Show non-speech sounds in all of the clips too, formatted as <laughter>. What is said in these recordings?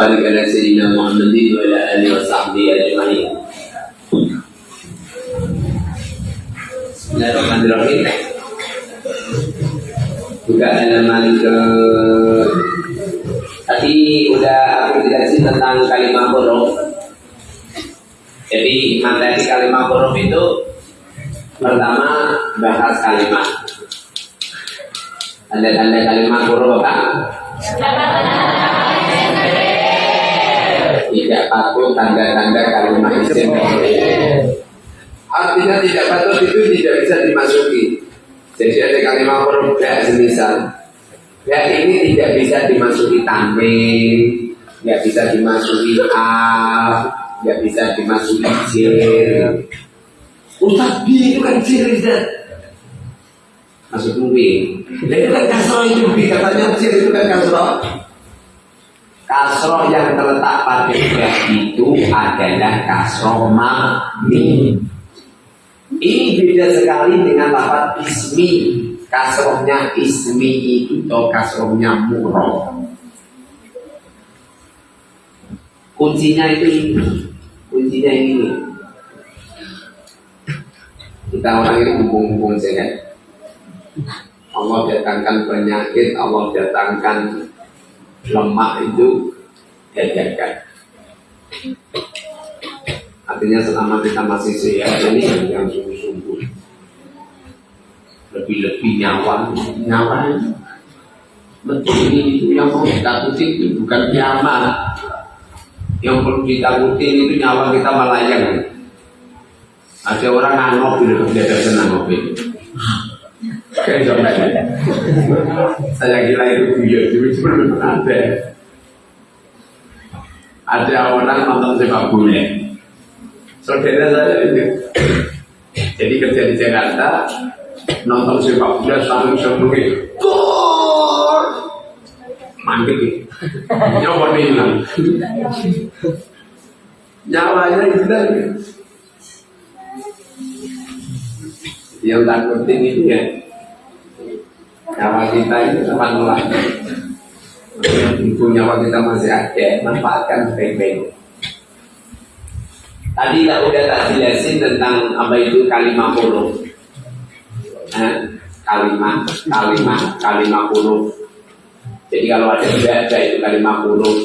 بارك على سيدنا محمد وعلى اله وصحبه اجمعين Bismillahirrahmanirrahim Buka halaman ke Tadi udah aku jelasin tentang kalimat huruf Jadi materi kalimat huruf itu Pertama bahas kalimat Tanda-tanda kalimat huruf apa? <laughs> Tidak patuh tanda-tanda kalimat isim Artinya tidak patuh itu tidak bisa dimasuki. Jadi ada kalimat ya semisal Ya ini tidak bisa dimasuki tanwin Tidak bisa dimasuki al Tidak bisa dimasuki jir Ustaz bi itu kan Ustaz Masuk mungkin Nah itu kan kasroh itu bi Katanya jir itu kan kasroh Kasroh yang terletak pada ya itu adalah kasroh mami. Ini beda sekali dengan lafaz ismi. Kasrohnya ismi itu atau kasrohnya murah. Kuncinya itu ini. Kuncinya ini. Kita orang ini hubung-hubung sehat. Allah datangkan penyakit, Allah datangkan lemak itu jajakan. Artinya selama kita masih sehat ini yang sungguh-sungguh. Lebih-lebih nyawa, nyawa betul ini itu yang mau ditakuti itu bukan kiamat yang perlu ditakuti itu nyawa kita melayang ada orang nganggok gitu dia ada senang saya kira itu buyut, itu belum ada. Ada orang nonton sepak bola. Saudara saya itu. Jadi kerja di Jakarta, nonton sepak bola sambil sebelumnya. Gol! Mantap Nyawa hilang. Nyawanya hilang. Yang takutin itu ya nyawa kita ini teman lah itu nyawa kita masih ada manfaatkan sebaik-baik. Tadi tak udah tak jelasin tentang apa itu kalimat huruf. Eh, kalimat kalimat kalimat huruf. Jadi kalau ada tidak ada itu kalimat huruf.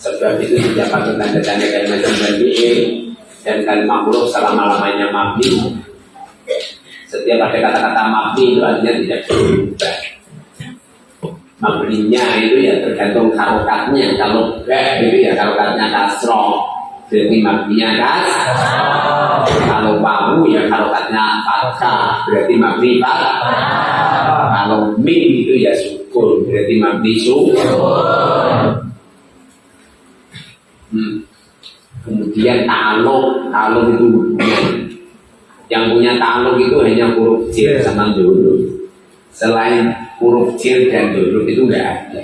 Sebab itu tidak patut tanda-tanda kalimat yang dan kalimat huruf selama-lamanya mabni setiap ada kata-kata mabni itu artinya tidak berubah. Mabninya itu ya tergantung karokatnya. Kalau ba itu ya karokatnya kasro. Berarti mabninya kas. Kalau wawu ya karokatnya fathah. Berarti mabni fathah. Kalau mim itu ya sukun. Berarti mabni sukun. Hmm. Kemudian taluk, taluk itu hubungan yang punya taluk itu hanya huruf jir yeah. sama dulu. Selain huruf jir dan dulu itu enggak ada.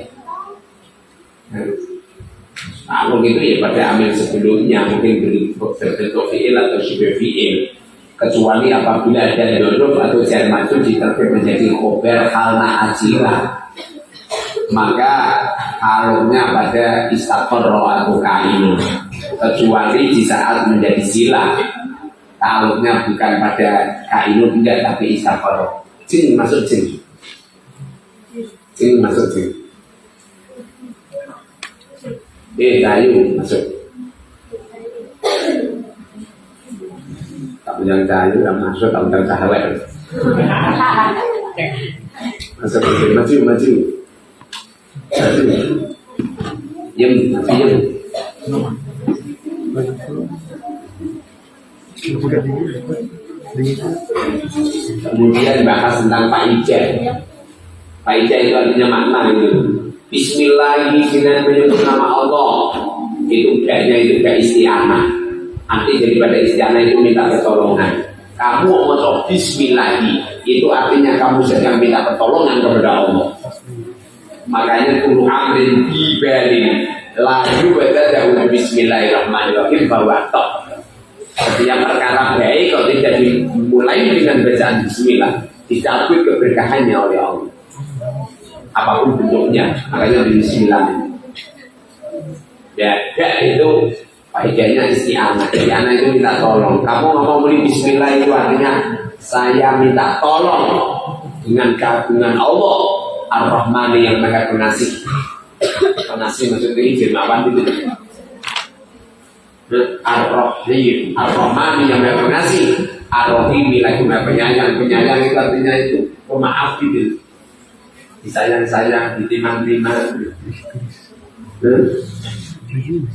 Taluk itu ya pada amil sebelumnya mungkin berbentuk fiil atau sibir fiil. Kecuali apabila ada dulu atau jar maju diterbit menjadi khobar halna ajila maka taluknya pada istaqorro atau kain kecuali di saat menjadi sila Taluknya bukan pada kainun enggak tapi isafaro. Jin masuk jin. Jin masuk jin. Eh, kayu masuk. Tak punya kayu yang masuk tak punya cahaya. Masuk jin, maju, maju. Maju. Yem, yem. Kemudian bahas tentang Pak Ija. Pak Ija itu artinya makna itu. Bismillahirrahmanirrahim menyebut nama Allah. Itu kayaknya itu kayak isti'anah. Arti daripada isti'anah itu minta pertolongan. Kamu mau Bismillah itu artinya kamu sedang minta pertolongan kepada Allah. Makanya kudu amrin dibalik laju pada Bismillahirrahmanirrahim bahwa setiap perkara baik kalau tidak dimulai dengan bacaan Bismillah dicabut keberkahannya oleh Allah. Apa pun bentuknya, makanya Bismillah. Ya, ya itu faedahnya isti'anah. Isti'anah itu minta tolong. Kamu ngomong beli bismillah itu artinya saya minta tolong dengan kagungan Allah Ar-Rahman yang maha pengasih. Pengasih maksudnya izin apa itu? Ar-Rahim, Ar-Rahman yang maha pengasih, Ar-Rahim lagi maha penyayang. Penyayang itu artinya itu pemaaf gitu. Disayang-sayang, ditimang-timang.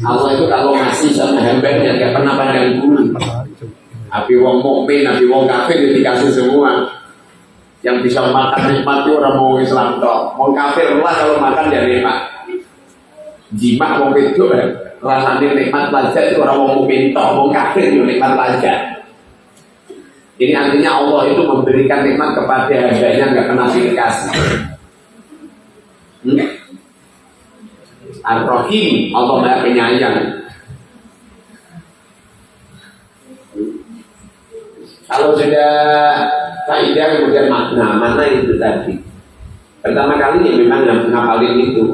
Allah itu kalau masih sama hambanya nggak pernah pandang bulu. Nabi wong mukmin, nabi wong kafir dikasih semua. Yang bisa makan nikmat itu orang mau Islam toh. Mau kafir lah kalau makan ya nikmat. Jima mau itu eh, rasanya nikmat pelajar itu orang mau toh. Mau kafir itu nikmat pelajar. Ini artinya Allah itu memberikan nikmat kepada hambanya nggak kena dikasih. Hmm? Ar-Rahim, Allah Maha Penyayang. Kalau sudah kaidah kemudian makna, mana itu tadi? Pertama kali ya memang ngapalin itu.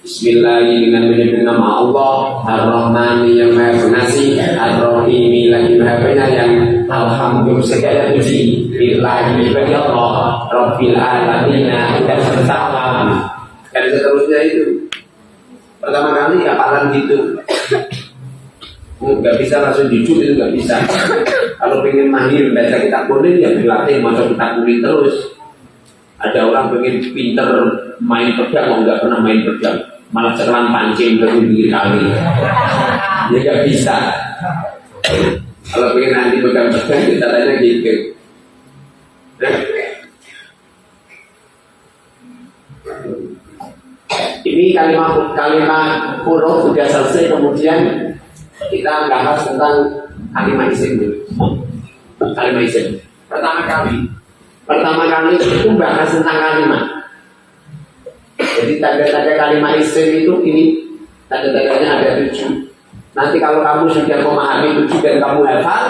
Bismillahirrahmanirrahim. Dengan menyebut nama Allah Ar-Rahman yang Maha Pengasih Ar-Rahim lagi Maha Penyayang. Alhamdulillah segala puji. Bagi Allah Rabbil dan bersama. Dan seterusnya itu. Pertama kali kapalan gitu. Bisa langsung jujur itu bisa. Kalau pengen mahir baca kitab ya masuk kitab terus. Ada orang pengen pinter main pedang, nggak pernah main pedang, malah sekarang pancing ke pinggir kali. Ya nggak bisa. Kalau pengen nanti pegang pedang kita tanya gitu. Nah, Ini kalimat kalimat huruf sudah selesai kemudian kita bahas tentang kalimat isim. Kalimat isim. Pertama kali, pertama kali itu bahas tentang kalimat. Jadi tanda-tanda kalimat isim itu ini tanda-tandanya ada tujuh. Nanti kalau kamu sudah memahami tujuh dan kamu hafal,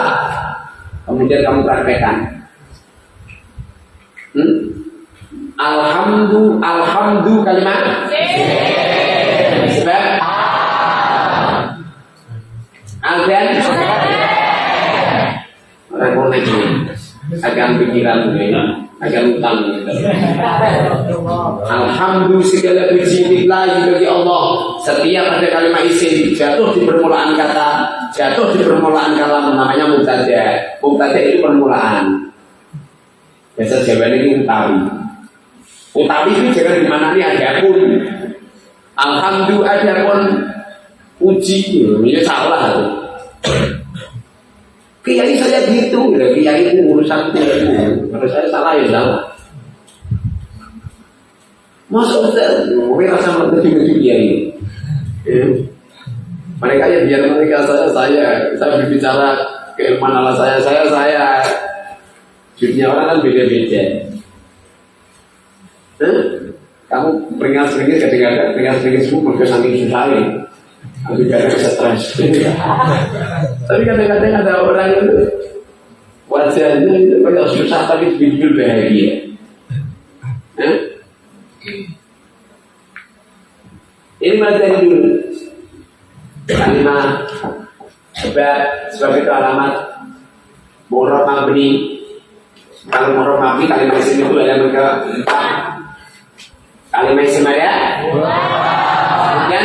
kemudian kamu praktekkan. Hmm? Alhamdu, alhamdu kalimat. Sebab Aldan ini akan pikiran ini akan utang. Alhamdulillah segala puji billahi bagi Allah. Setiap ada kalimat isim jatuh di permulaan kata jatuh di permulaan kalam namanya mubtada. Mubtada itu permulaan. Biasa Jawa ini utawi. Utawi itu jangan ini ada pun. Alhamdulillah ada pun. Uji ini salah Kiai saya gitu, ya kiai itu urusan itu. Kalau saya salah ya salah. Masa Ustaz, gue rasa mengerti-ngerti kiai. Ya. Mereka yang biar mereka saya, saya, saya berbicara keilmuan Allah saya, saya, saya. Dunia orang kan beda-beda. Kamu peringat sedikit kadang-kadang peringat sedikit semua mereka saking ya. Nanti kadang stres. tapi kadang-kadang ada orang itu wajahnya itu pada susah tapi jujur bahagia. Eh? Ini materi dulu. Kalimat sebab sebagai itu alamat Murad mabni Kalau murad mabni kalimat sini itu ada mereka Kalimat isim ada? Kemudian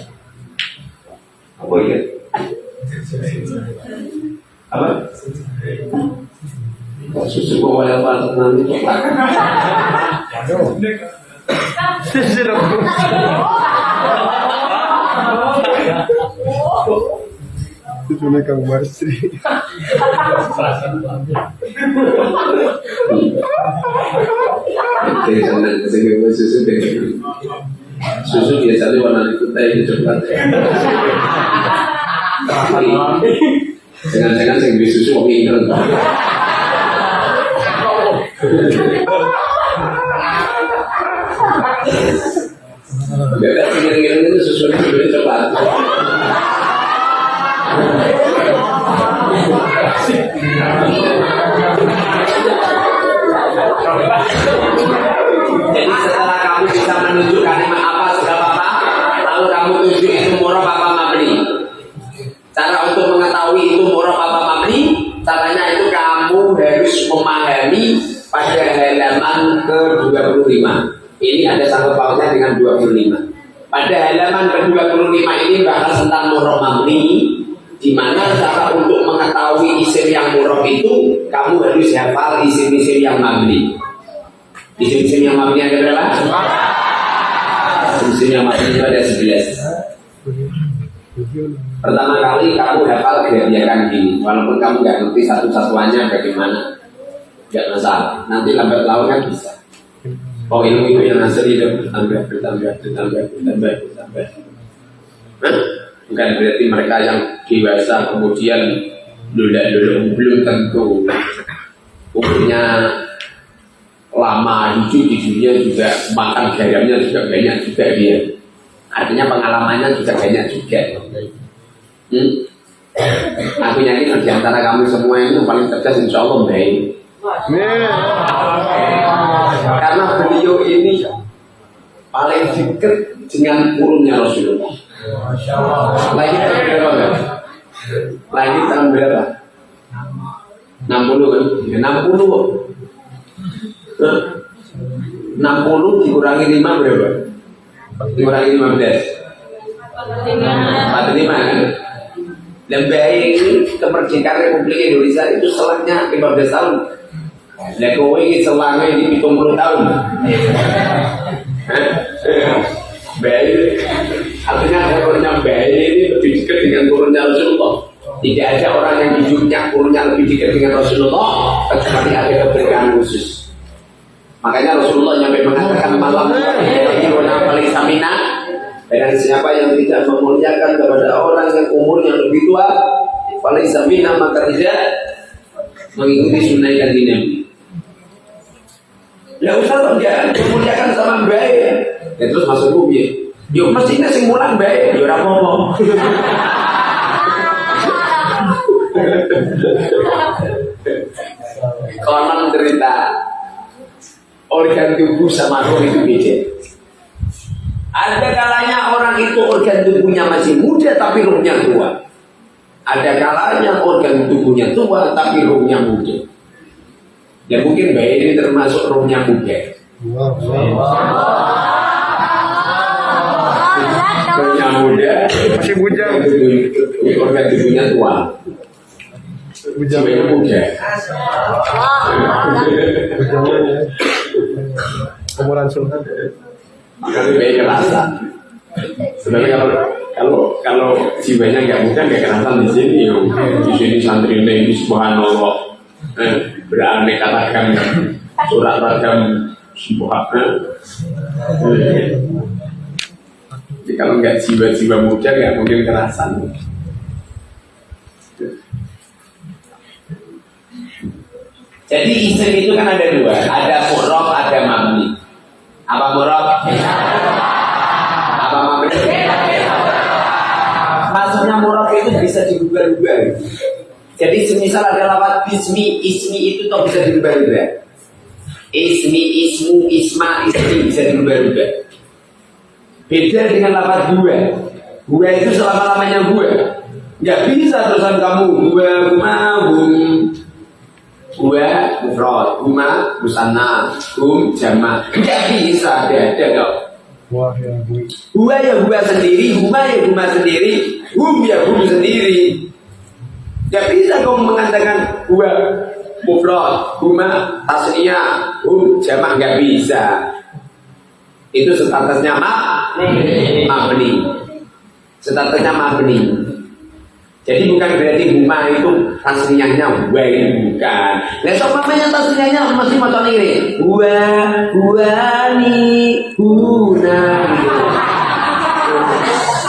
Ya? Apa? Susu bawa yang paling nanti Susu Kang senang dengan susu deh. Susu biasanya warna putih itu coklat. Asli. Jangan-jangan sing duwe susu wong pinter. Bebek ngiring-ngiring itu susunya cepat. Harus memahami pada halaman ke-25. Ini ada sangkut pautnya dengan 25. Pada halaman ke-25 ini bahas tentang murah mabni, di mana cara untuk mengetahui isim yang murah itu kamu harus hafal isim-isim yang mabni. Isim-isim yang mabni ada berapa? Isim-isim yang mabni itu ada 11. Pertama kali kamu hafal gerakan ini, walaupun kamu nggak ngerti satu-satuannya bagaimana, nggak masalah. Nanti lambat laun kan bisa. Oh ilmu itu yang asal itu bertambah, bertambah, bertambah, bertambah, bertambah. Hah? Bukan berarti mereka yang dewasa kemudian dulu belum tentu umurnya lama hidup di dunia juga makan garamnya juga banyak juga dia. Artinya pengalamannya juga banyak juga. Hmm? Aku yakin di antara kamu semua itu paling cerdas insya Allah baik. Karena beliau ini paling dekat dengan kurunnya Rasulullah. Lagi tahun berapa? Lagi tahun berapa? 60 kan? Ya, 60 kok. Hah? 60 dikurangi 5 berapa? Dikurangi 15 45 kan? Dan ini kemerdekaan Republik Indonesia itu selangnya 15 tahun. Lah kowe iki selangnya ini 70 tahun. Bayi artinya turunnya bayi ini lebih dekat dengan turunnya Rasulullah. Tidak ada orang yang hidupnya turunnya lebih dekat dengan Rasulullah kecuali ada keberkahan khusus. Makanya Rasulullah nyampe mengatakan malam ini orang paling samina dan siapa yang tidak memuliakan kepada orang yang umurnya lebih tua paling samina maka tidak mengikuti sunnah kanji Nabi. Ya usah dia memuliakan sama baik. Ya terus masuk ya. Yo mestinya sing mulang baik, yo ora apa-apa. Konon cerita organ tubuh sama roh itu beda. Ada kalanya orang itu organ tubuhnya masih muda tapi rohnya tua. Ada kalanya organ tubuhnya tua tapi rohnya muda. Ya mungkin bayi ini termasuk rohnya muda. Rohnya muda, Masih bujang. organ tubuhnya tua. Bujang. Jiwanya muda. Bujangnya. Umuran sultan. Tapi bayi kerasa. Sebenarnya kalau kalau kalau jiwanya nggak muda nggak kerasa di sini. Di sini santri ini subhanallah eh, beraneka ragam surat ragam subhanallah. Eh, Jadi kalau nggak jiwa-jiwa muda nggak mungkin kerasan. Jadi isim itu kan ada dua, ada murab, ada mabni. Apa murab? Apa mabni? Maksudnya murab itu bisa dirubah-rubah. Jadi semisal ada lafaz ismi, ismi itu toh bisa dirubah-rubah. Ismi, ismu, isma, ismi bisa dirubah-rubah. Beda dengan lafaz dua. Dua itu selama-lamanya dua. Nggak bisa terusan kamu dua, huma, hum, dua, mufrad, huma, musanna, hum, jama. Nggak bisa, ada, ada dong. Wah ya bu. Hua ya hua sendiri, huma ya huma sendiri, hum ya hum sendiri. Gak bisa kau mengatakan hua mufrad, huma tasniyah, hum jamak gak bisa. Itu statusnya mak mabni. Statusnya mabni. Jadi bukan berarti huma itu tasniyahnya hua ini bukan. So mamanya tasniyahnya masih macam ini. Hua, hua ni, huna.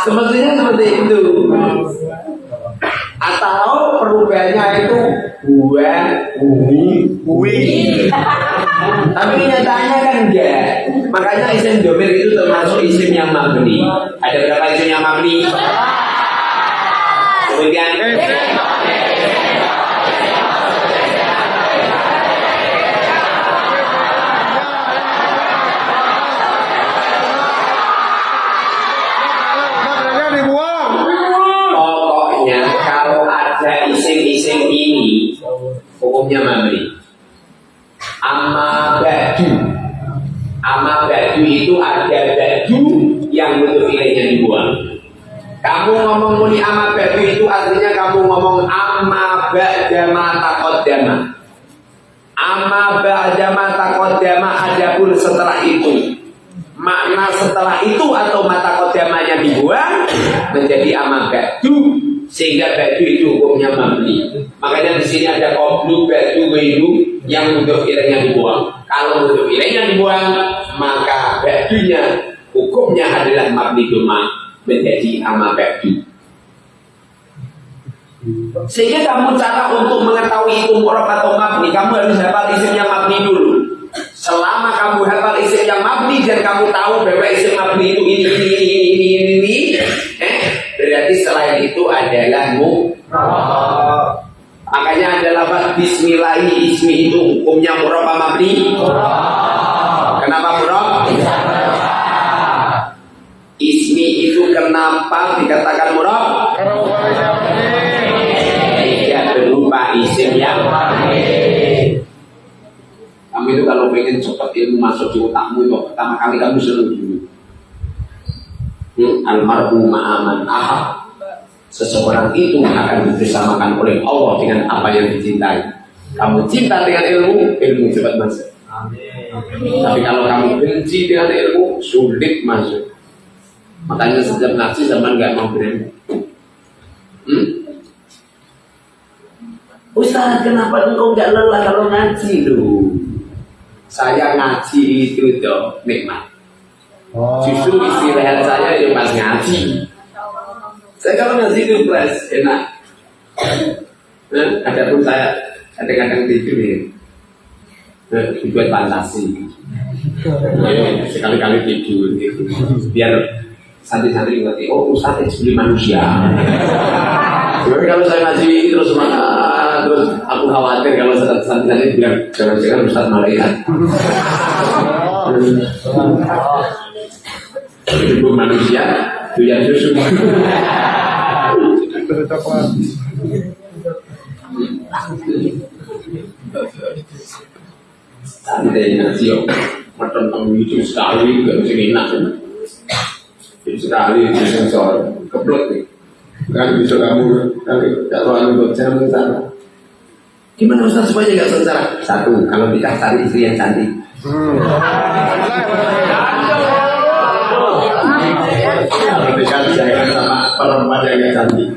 Semestinya seperti itu. Rupanya itu buan, bumi, bui. <laughs> Tapi nyatanya kan enggak. Makanya isim domir itu termasuk isim yang mabni. Ada berapa isim yang mabni? Kemudian hukumnya mabni. Amma ba'du. Amma ba'du itu ada ba'du yang bentuk ilainya dibuang. Kamu ngomong muni amma ba'du itu artinya kamu ngomong amma ba'da ma taqaddama. Amma ba'da ma taqaddama adapun setelah itu. Makna setelah itu atau mata kodamanya dibuang menjadi amma ba'du sehingga ba'du itu hukumnya mabni. Makanya di sini ada qoblu ba'du wailu yang bentuk ilainya dibuang. Kalau bentuk ilainya dibuang, maka ba'dunya hukumnya adalah mabni doma menjadi amma ba'du. Sehingga kamu cara untuk mengetahui itu murab atau mabni, kamu harus hafal isimnya mabni dulu. Selama kamu hafal isim yang mabni dan kamu tahu bahwa isim mabni itu ini ini ini ini ini, ini eh, berarti selain itu adalah mu. Makanya ada lafaz Bismillahi ismi itu hukumnya murab mabni? Kenapa murab? Ismi itu kenapa dikatakan murab? Tidak berupa isim yang Kamu itu kalau pengen cepat ilmu masuk di otakmu itu pertama kali kamu senang dulu. Hmm, almarhum ma'aman ahad. Seseorang itu akan dibersamakan oleh Allah dengan apa yang dicintai. Kamu cinta dengan ilmu, ilmu cepat masuk. Tapi kalau kamu benci dengan ilmu, sulit masuk. Makanya setiap ngaji zaman nggak mau berani. Hmm? Ustaz, kenapa engkau nggak lelah kalau ngaji lu? Saya ngaji itu tuh nikmat. Oh. Justru istirahat saya ya pas ngaji. Saya kalau ngaji itu fresh, enak. Nah, adapun saya kadang-kadang tidur ya. Nah, dibuat fantasi. Ya, sekali-kali tidur gitu. Biar santri-santri ngerti, oh Ustaz itu beli manusia. Jadi kalau saya ngaji terus mana terus aku khawatir kalau santri-santri bilang jangan-jangan Ustaz malaikat. Ibu manusia, doyan susu. Santai ngaji yo, makan tentang itu sekali gak bisa enak. Itu sekali itu sensor keblok nih. Kan bisa kamu kali kalau anu jangan sengsara. Gimana Ustaz supaya gak sengsara? Satu, kalau nikah cari istri yang cantik. Hmm. Ketika jangan sama perempuan yang gak cantik.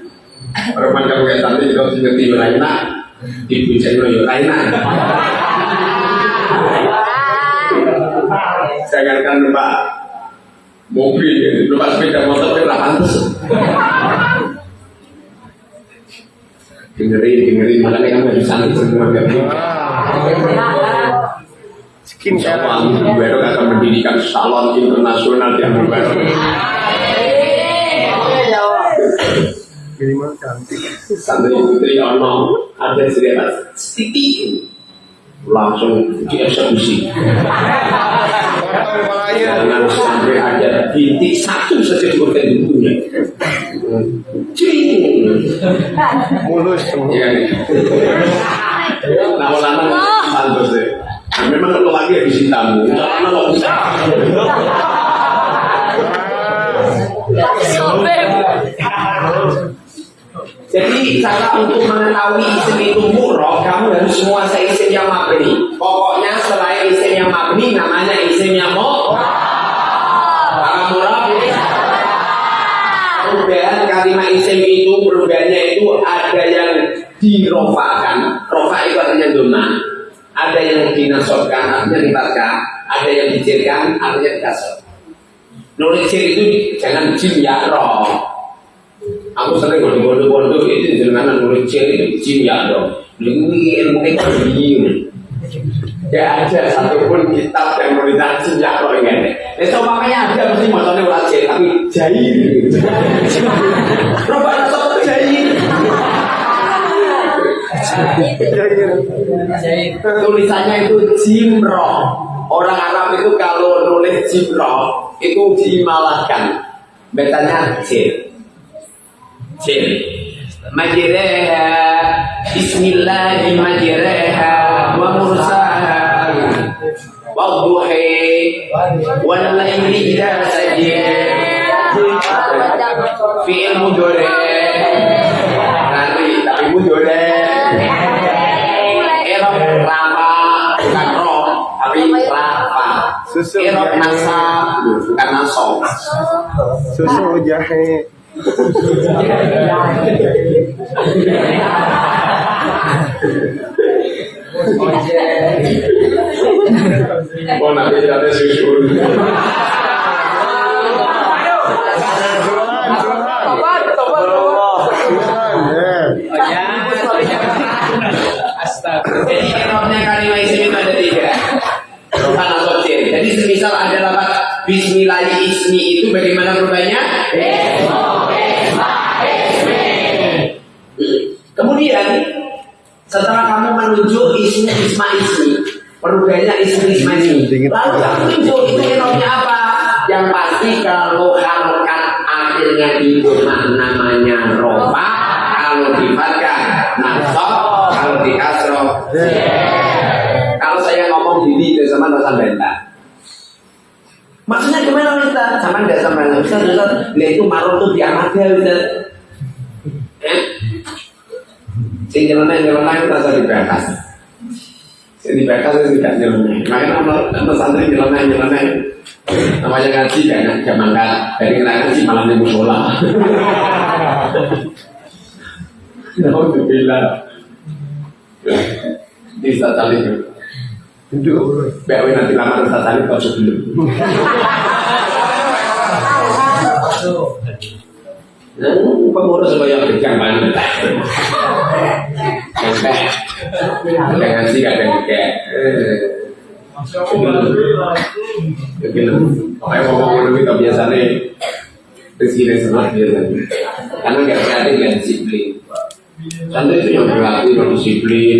Perempuan kamu gak cantik kalau tinggal di Raina, dipuja dulu ya Raina. Jangankan numpak mobil, ya, numpak sepeda motor lah pantas. Dengerin, dengerin, makanya kamu harus cantik semua gak Skin Insya Allah, Baru akan mendirikan salon internasional yang baru. Minimal cantik. santri putri ono ada cerita titik. Langsung dieksekusi. Jangan sampai ada bintik satu saja di organ tubuhnya cing Mulus ya lama-lama pantas deh. Nah, memang kalau lagi habis tamu kalau bisa Jadi cara untuk mengetahui isim itu murah, kamu harus menguasai isim yang mabni. Pokoknya selain isim yang mabni, namanya isim yang murah. Karena murah, perubahan kalimat isim itu, perubahannya itu ada yang dirofakan. Rofa itu artinya doma. Ada yang dinasobkan, artinya dibaca. Ada yang dijirkan, artinya dikasar. Nulis itu jangan jim ya roh. Aku sering kalau bodoh-bodoh itu jangan nulis itu jim ya roh. Ini ilmu ini Ya ada satupun kitab yang menuliskan jim ya roh ini. Itu makanya ada mesti motornya ora jahit tapi jahit. Coba rasa jahit. Tulisannya itu jimro. Orang Arab itu kalau nulis jimro itu dimalahkan. Betanya jil. Jil. Majreha Bismillahi majreha Wa mursaha Wa duhi Wa layli idha sajid Fi'il Nanti tapi mudore Susu nasab Bukan nasab Susu jahe. Oh nanti ada susu. Astaga. Jadi erobnya kalimat isim itu ada tiga. Tuhan atau jin. Semisal ada lafaz Bismillah ismi itu bagaimana rubahnya? Kemudian setelah kamu menunjuk ismi isma ismi, perubahannya ismi isma ismi. Lalu kamu tunjuk itu erobnya apa? Yang pasti kalau harokat akhirnya itu namanya rofa, kalau difatkan nasab, kalau dikasroh kalau saya ngomong gini sama dosa benta. Maksudnya gimana Ustaz? Sama enggak sama Ustaz, Ustaz, lihat itu marung tuh biar ada Ustaz. Eh? Sing nyeleneh nyeleneh itu rasa dibakas. Sing dibakas itu tidak nyeleneh. Makanya kalau kalau santri nyeleneh nyeleneh namanya ngaji kan gak mangkat dari ngerasa sih malam di musola. <laughs> Alhamdulillah. Bisa tali itu. Itu BW nanti lama rasa tali kau sebelum. Dan pengurus supaya pegang banget. Sampai dengan sih kadang kayak. Begini, pokoknya ngomong itu biasanya rezeki sebelah biasanya. Karena nggak kreatif nggak disiplin. Santri itu yang berlatih, yang disiplin,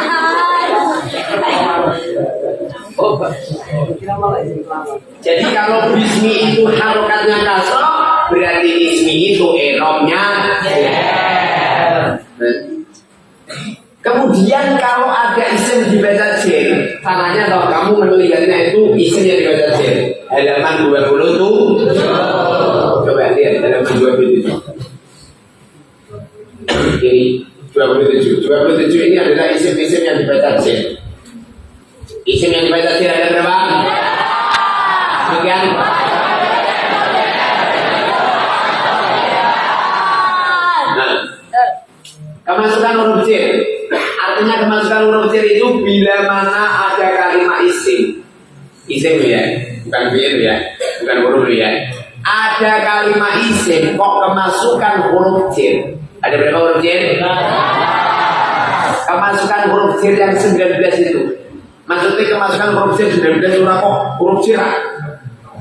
Jadi kalau bismi itu harokatnya kasro, berarti ismi itu erobnya Kemudian kalau ada isim dibaca jen, tanahnya kalau kamu melihatnya itu isim yang dibaca jen. Halaman 20 tuh. Coba lihat halaman 27. Ini 27. 27 ini adalah isim-isim yang dibaca jen. Isim yang dibaca jen ada berapa? Kemasukan huruf j. Artinya kemasukan huruf j itu bila mana ada kalimat isim. Isim ya, bukan fi'il ya, bukan huruf ya. Ada kalimat isim kok kemasukan huruf j. Ada berapa huruf j? Kemasukan huruf j yang 19 itu. Maksudnya kemasukan huruf j 19 ora kok huruf j.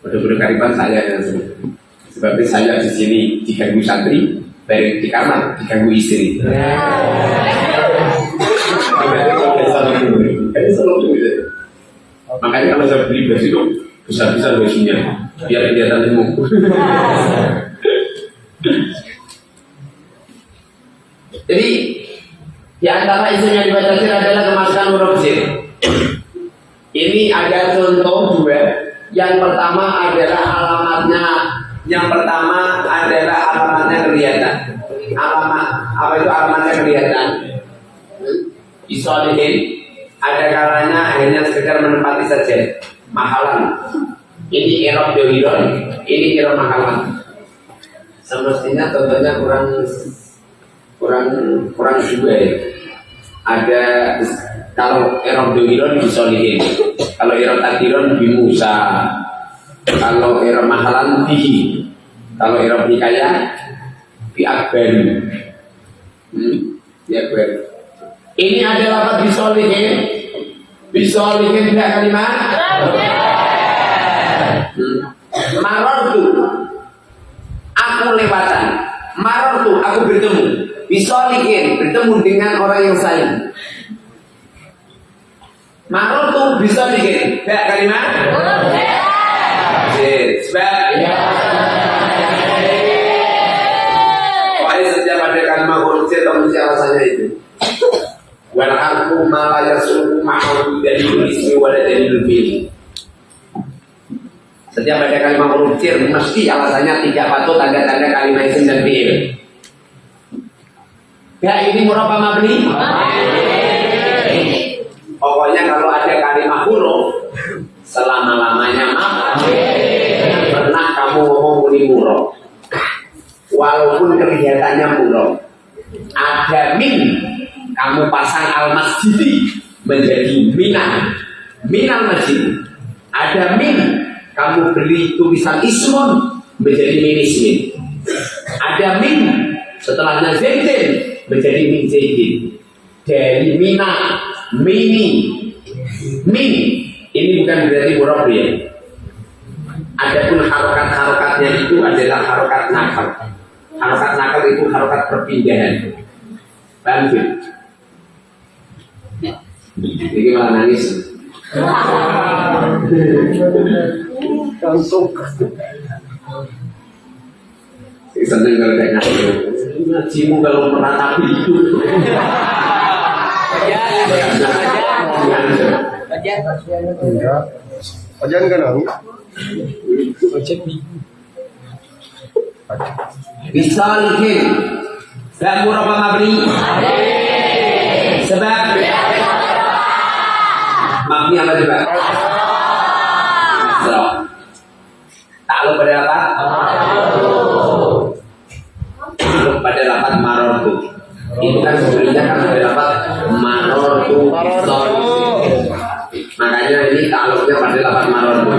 Betul-betul kariban saya yang. Sebabnya saya di sini diganggu santri, dari di kamar diganggu istri. Makanya kalau saya beli baju itu besar-besar bajunya, biar kelihatan gemuk. Jadi di antara isu yang adalah kemasukan huruf sir. Ini ada contoh dua. Yang pertama adalah alamatnya. Yang pertama adalah alamatnya kelihatan. Alamat apa itu alamatnya kelihatan? Isolihin ada kalanya hanya sekedar menempati saja mahalan. Ini erop dohiron, ini erop mahalan. Semestinya contohnya kurang kurang kurang juga ya. Ada kalau erop dohiron disolihin, kalau erop tadiron di Musa, kalau erop mahalan di, kalau erop hikayah di Akbar. Hmm, di Akbar. Ini adalah apa disolihin? Disolihin tidak kalimat? Hmm. Aku lewatan. Maror aku bertemu. Disolihin bertemu dengan orang yang sayang. Maror tuh bisa bikin tidak kalimat? Sebab ya. Pokoknya setiap ada kalimat C atau mesti alasannya itu. Wal harfu ma la yasluhu ma'ahu dalilul ismi wa la dalilul fi'li. Setiap ada kalimat C mesti alasannya tidak patut tanda-tanda kalimat isim dan fi'il. Ya ini murabba mabni. Pokoknya kalau ada kalimat huruf selama-lamanya mabni. Pernah kamu ngomong muni murab. Walaupun kelihatannya murab. Ada min kamu pasang al masjidi menjadi minang minal masjid ada min kamu beli tulisan ismun menjadi min ismin ada min setelahnya zaidin menjadi min zaidin dari mina mini min ini bukan berarti murab ya Adapun harokat-harokatnya itu adalah harokat nakal. Harokat nakal itu harokat perpindahan. Paham? Ini malah nangis. Seneng kalau kayak ngaji. Ngajimu kalau meratapi itu. Enggak. Ajan kan nangis. Bisa lihin. Gak murah apa mabni? Sebab Mabni apa coba? So. Takluk pada apa? Pada lapat marortu. Itu kan sebenarnya kan ada lapat marortu. Makanya ini takluknya pada lapat marortu.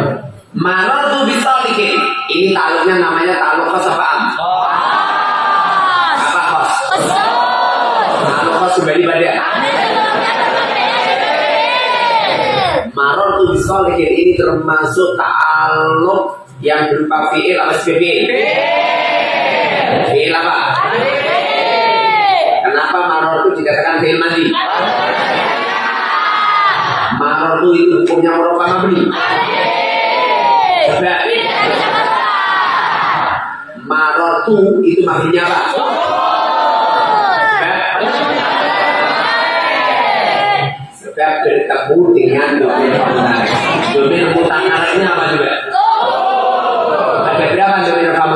Marortu bisa lihin. Ini takluknya namanya takluk kos apa am? Apa kos? Takluk kos kembali pada. Maror tuh bisolihin ini termasuk ta'aluk yang berupa fi'il apa sebagai Fi'il apa? Kenapa maror itu dikatakan fi'il mandi? Maror itu itu hukumnya apa mabni? Sebab Maror itu itu mabninya apa? Sebab bertemu dengan domain kamu Domain mutakarnya apa juga? Ada berapa domain kamu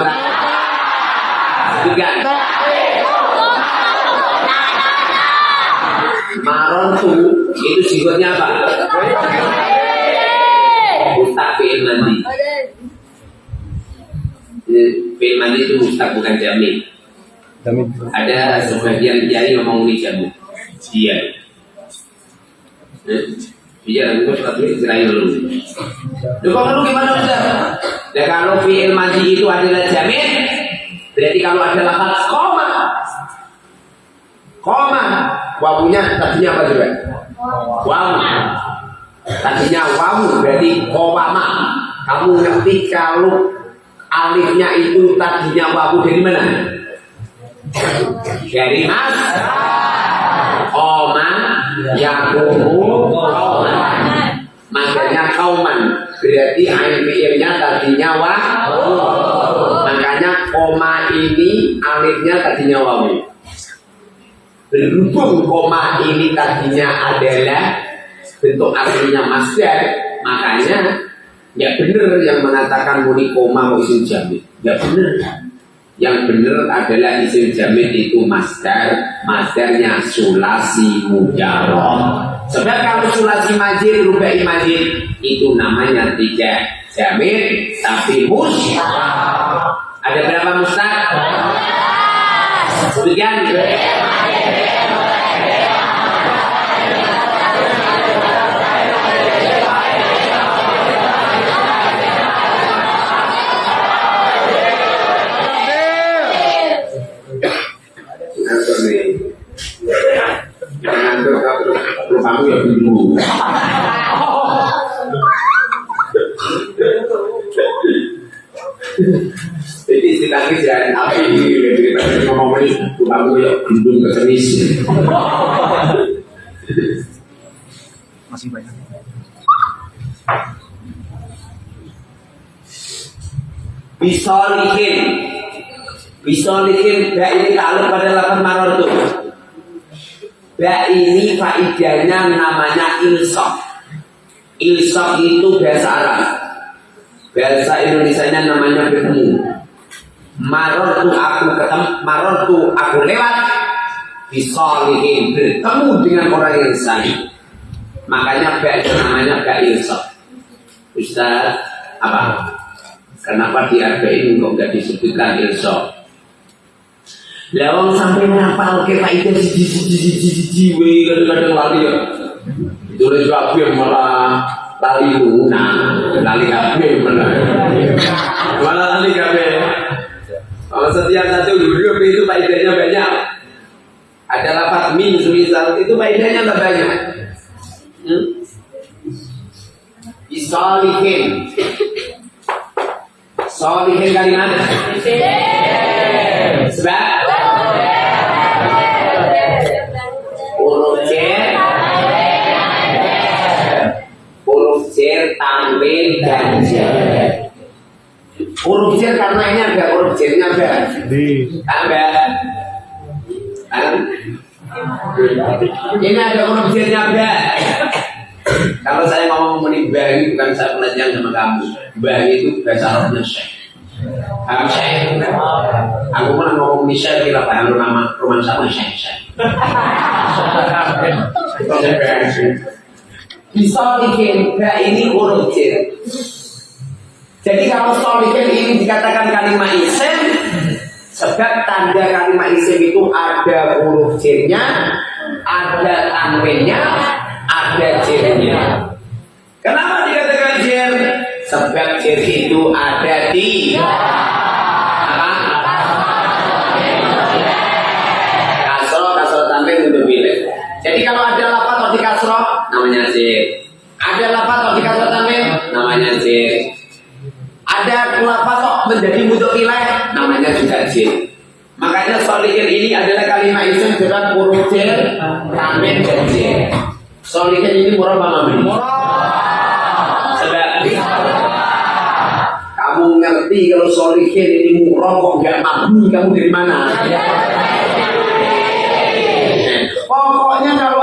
Tiga. Maron tuh itu sifatnya apa? Mustaq fi'il mandi. Fi'il mandi itu mustaq bukan jamin. Ada sebagian kiai ngomong ini jamin. Dia. Iya, itu tapi Israel dulu. Lu lu gimana udah? Ya kalau fi'il mandi itu adalah jamin, berarti kalau ada lafaz koma, koma, wawunya tadinya apa juga? Wawu. Tadinya wawu berarti kowama. Kamu ngerti kalau alifnya itu tadinya wawu dari mana? Dari mas. Koma yakumu kauman. Makanya kauman berarti fiilnya tadinya wawu. Makanya koma ini alifnya tadinya wawu. Berhubung koma ini tadinya adalah bentuk aslinya masdar, makanya ya benar yang mengatakan muni koma mau isim jamit. Ya benar. Yang benar adalah isim jamit itu masdar, masdarnya sulasi mujarab. Sebab kalau sulasi majid, rubai majid itu namanya tidak jamit tapi mustaq. Ada berapa mustaq? Sekian. Rumahmu ya dulu. Jadi istilahnya jangan api ini, ngomong ini, ya gendung. Masih banyak. Bisolihin Bisolihin Bak ini takluk pada lapan maror tuh Bak ini faidahnya namanya ilsok Ilsok itu bahasa Arab. Bahasa Indonesia namanya bertemu. Maror tuh aku ketemu Maror tuh aku lewat Bisolihin Bertemu dengan orang yang salih Makanya Bak itu namanya Bak ilsok Ustaz apa? Kenapa di arba'in kok nggak disebutkan ilso? Lawang sampai ngapal ke faedah siji siji siji siji we kadang-kadang lali ya. Itu lagi kabeh malah lali luna, lali kabeh malah. Malah lali kabeh. Kalau setiap satu huruf itu faedahnya banyak. Ada lapat min semisal itu faedahnya tak banyak. Hmm? Isalihin Solihin kalimat tanwin dan jar Huruf jar karena ini ada huruf j-nya ada Di. Ada Kan? Ini ada huruf j-nya ada Kalau saya ngomong meni bang bukan saya pelajang sama kamu. Bang itu bahasa Arabnya syekh. Kamu syekh. Aku pernah ngomong di syekh kira paham nama rumah sama syekh syekh. Bisa bikin bang ini huruf j. Jadi kalau solihin ini dikatakan kalimat isim, sebab tanda kalimat isim itu ada huruf j-nya, ada tanwinnya, ada jirnya. Kenapa dikatakan jir? Sebab jir itu ada di? Kasro, kasro tanwin untuk bilik. Jadi kalau ada lapat atau di kasro, namanya jir. Ada lapat atau di kasro tanwin, namanya jir. Ada kok menjadi mutu pilih, namanya juga jir. Makanya solihin ini adalah kalimat isim dengan huruf jir, tanwin dan jir. Solihin ini murah apa mami? Sebab kamu ngerti kalau solihin ini murah kok nggak mabni kamu dari mana? Pokoknya kalau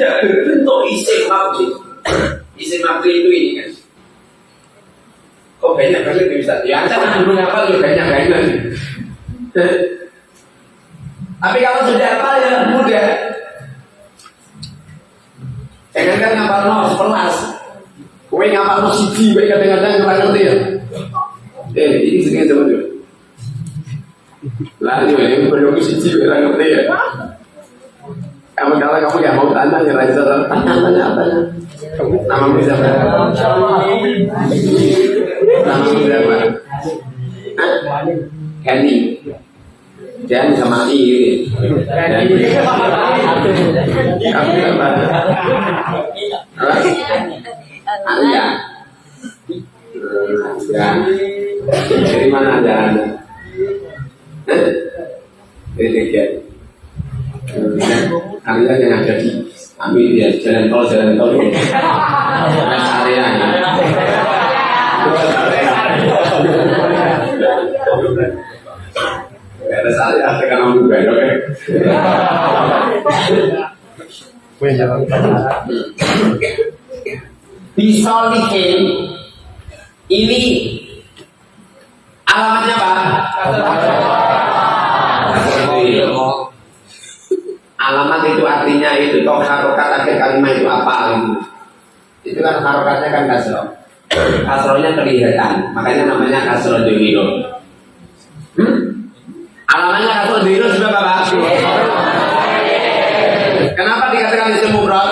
tidak berbentuk isim mabni. Isim mabni itu ini kan. Kok banyak kali bisa? Ya, saya kan belum apa juga banyak banyak. Tapi kalau sudah apa ya mudah. Jangan kan ngapal no sebelas. Kowe ngapal no siji, kadang-kadang kurang ngerti ya. Eh, ini segini coba dulu. Lah, ini belum siji, kurang ngerti ya. Kamu kalau kamu nggak mau tanya, ya Raisa tanya tanya apa ya? Nama siapa? Nama siapa? Kenny. Dan sama I. Kamu siapa? Apa? Anda. Ya. Dari mana Anda? Dari Dki. Anda yang ada di Amin ya, jalan tol, jalan tol ini. Rest area ya. Rest area, tekan jalan. Bisolihin ini alamatnya apa? Alamat itu artinya itu toh harokat akhir kalimat itu apa gitu. Itu kan harokatnya kan kasro. Kasronya kelihatan, makanya namanya kasro dewiro. Hmm? Alamatnya kasro dewiro sebab apa? Kenapa dikatakan isim mufrad?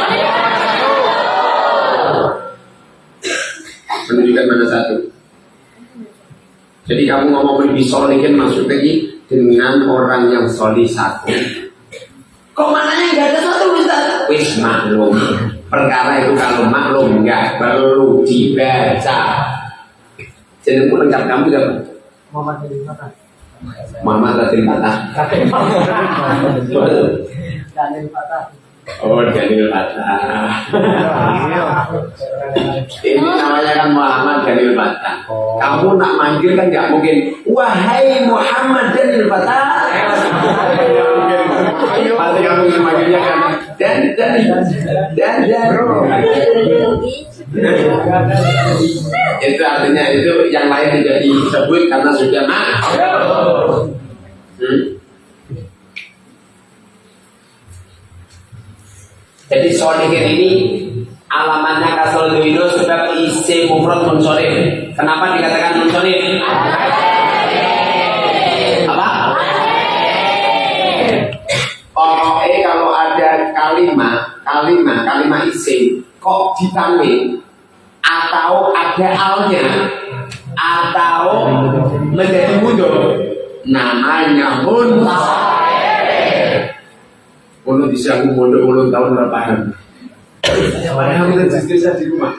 Menunjukkan mana satu. Jadi kamu ngomong lebih solihin maksudnya dengan orang yang solih satu. Kok maknanya nggak ada satu Ustaz? Wis maklum. Perkara itu kalau maklum nggak perlu dibaca. Jadi lengkap kamu siapa? Muhammad bin Fatah. Muhammad Latin Fatah. Daniel Fatah. Oh, Daniel Fatah. Ini namanya kan Muhammad Daniel Fatah. Kamu nak manggil kan nggak mungkin. Wahai Muhammad Daniel Fatah. Pasti kamu manggilnya kan. Dan dan dan dan. Itu artinya itu yang lain tidak disebut karena sudah mak. Hmm. Jadi solihin ini alamatnya kasol duino sebab isi mufrad munsolih. Kenapa dikatakan munsolih? Kalimat, kalimat, kalimat isim kok ditambahin atau ada alnya atau menjadi mundur namanya munsolih. Kalau bisa aku mondok ulang tahun nggak paham. Padahal kita diskusi di rumah.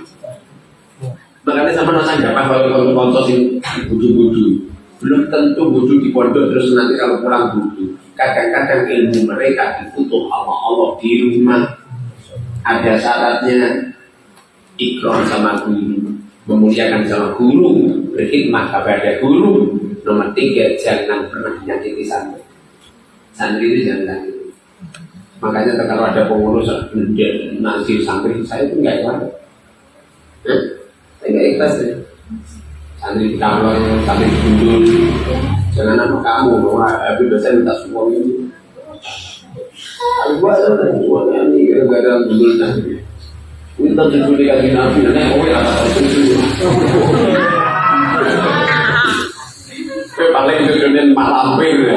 Makanya sama nasa nggak kalau kamu kontos ini budu-budu. Belum tentu budu di pondok terus nanti kalau pulang budu. Kadang-kadang ilmu mereka dibutuh sama Allah di rumah. Ada syaratnya ikram sama guru, memuliakan sama guru, berkhidmat kepada guru. Nomor tiga, jangan pernah menyakiti santri. Santri itu jangan. Makanya kalau ada pengurus nasi santri saya itu enggak ikhlas. Saya enggak ikhlas ya. Santri di kamar, santri di. Jangan nama kamu, bahwa Habib dosen minta semua ini. Tapi gua ada semuanya ini enggak ada gundul nanti. Minta judul lagi nabi, nanti oh ya apa itu paling judulnya malampir ya.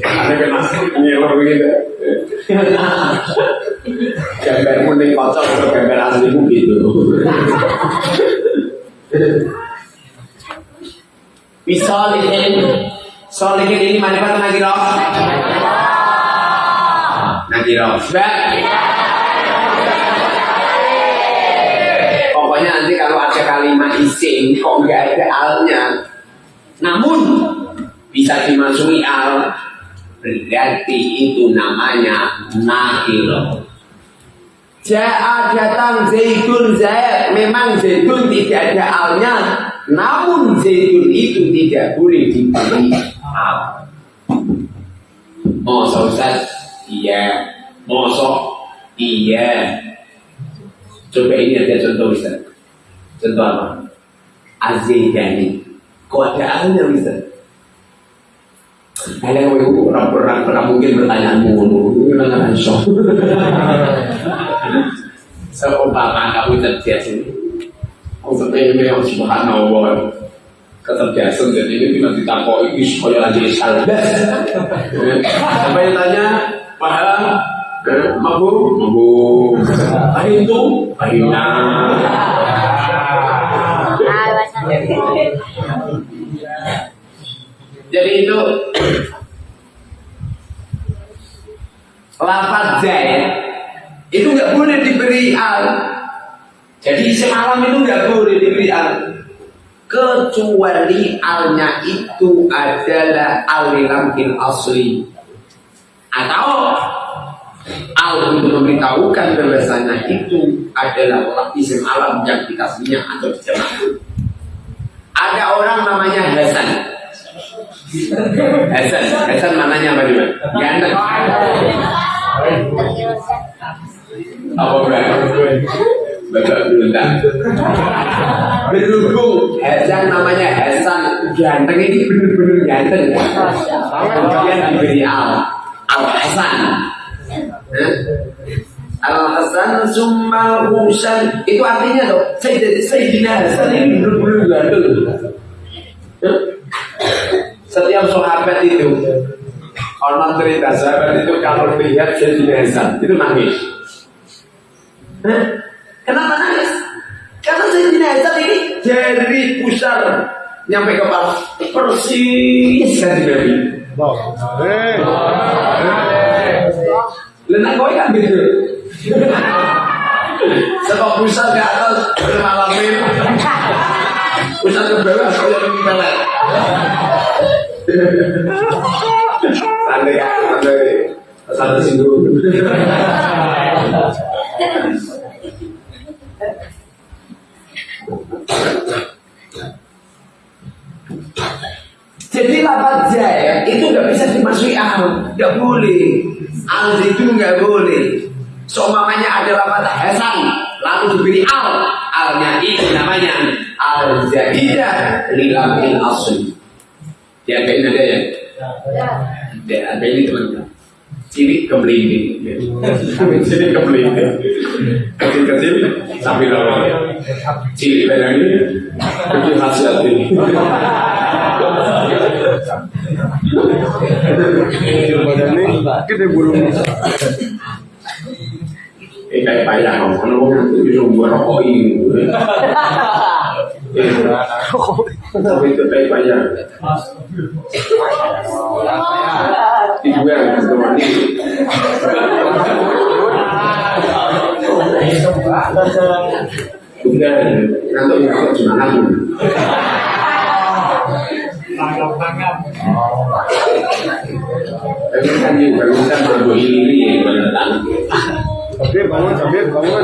Ada kena nyelor gitu. Gambar kuning kocok gambar aslimu gitu. Bisa lihin, solihin ini mana pak nagiro? Nagiro. Sebab Pokoknya nanti kalau ada kalimat isim kok nggak ada alnya, namun bisa dimasuki al berarti itu namanya nakiro. Ja'a datang Zaidun Zaid Memang Zaidun tidak ada alnya Namun Zaidun itu tidak boleh diberi al Masa Ustaz? Iya Masa? Iya Coba ini ada contoh Ustaz Contoh apa? Azidani Kok ada alnya Ustaz? Kalian mau orang orang pernah mungkin pertanyaanmu ini dengan shock. Seumpama kamu cerdas ini, maksudnya ini yang subhanallah. Kecerdasan jadi ini tidak ditakoi ini supaya lagi salah. <laughs> Sampai tanya? Paham Mabu, mabu, ahin itu, ahinnya. Jadi itu lafaz zaid itu nggak boleh diberi al. Jadi semalam itu nggak boleh diberi al. Kecuali alnya itu adalah alilamkin asli atau al untuk memberitahukan bahwasanya itu adalah isim alam yang dikasihnya atau dijamak. Ada orang namanya Hasan Hasan, Hasan mananya apa juga? Ganteng. Apa berarti? Bapak berundang. Berhubung Hasan namanya Hasan ganteng ini bener-bener ganteng. Kemudian diberi Al. Al Hasan. Al Hasan Summal Husan itu artinya saya Sayyidina Hasan ini bener-bener ganteng. Hah? Setiap sahabat itu Orang cerita sahabat itu kalau lihat Sayyidina Hasan itu nangis. Hah? Kenapa nangis? Karena Sayyidina Hasan ini jadi pusar nyampe kepala persis kan Nabi. Lenak kau kan gitu. Sebab pusar ke atas bermalamin. Pusar ke bawah yang melek. Santai kan, santai. Santai singgung. Jadi lapat jaya itu nggak bisa dimasuki al, nggak boleh. Al itu nggak boleh. Seumpamanya ada lapat hasan, lalu diberi al, alnya itu namanya al zaidah lilamil asli. Ya ini ada ya? Ada, ada ini teman-teman. Ciri kemelinding. Ciri kemelinding. Kecil-kecil sampai lawan. Ciri ini lebih khasiat ini. badan ini gede burung. Eh kayak payah orang itu bisa buat rokok ini. Tapi itu kayak payah. Itu juga teman ini. Udah, nanti nggak cuma aku. Tapi kan juga bisa berbuat ini ya, benar Sabir bangun, sabir bangun.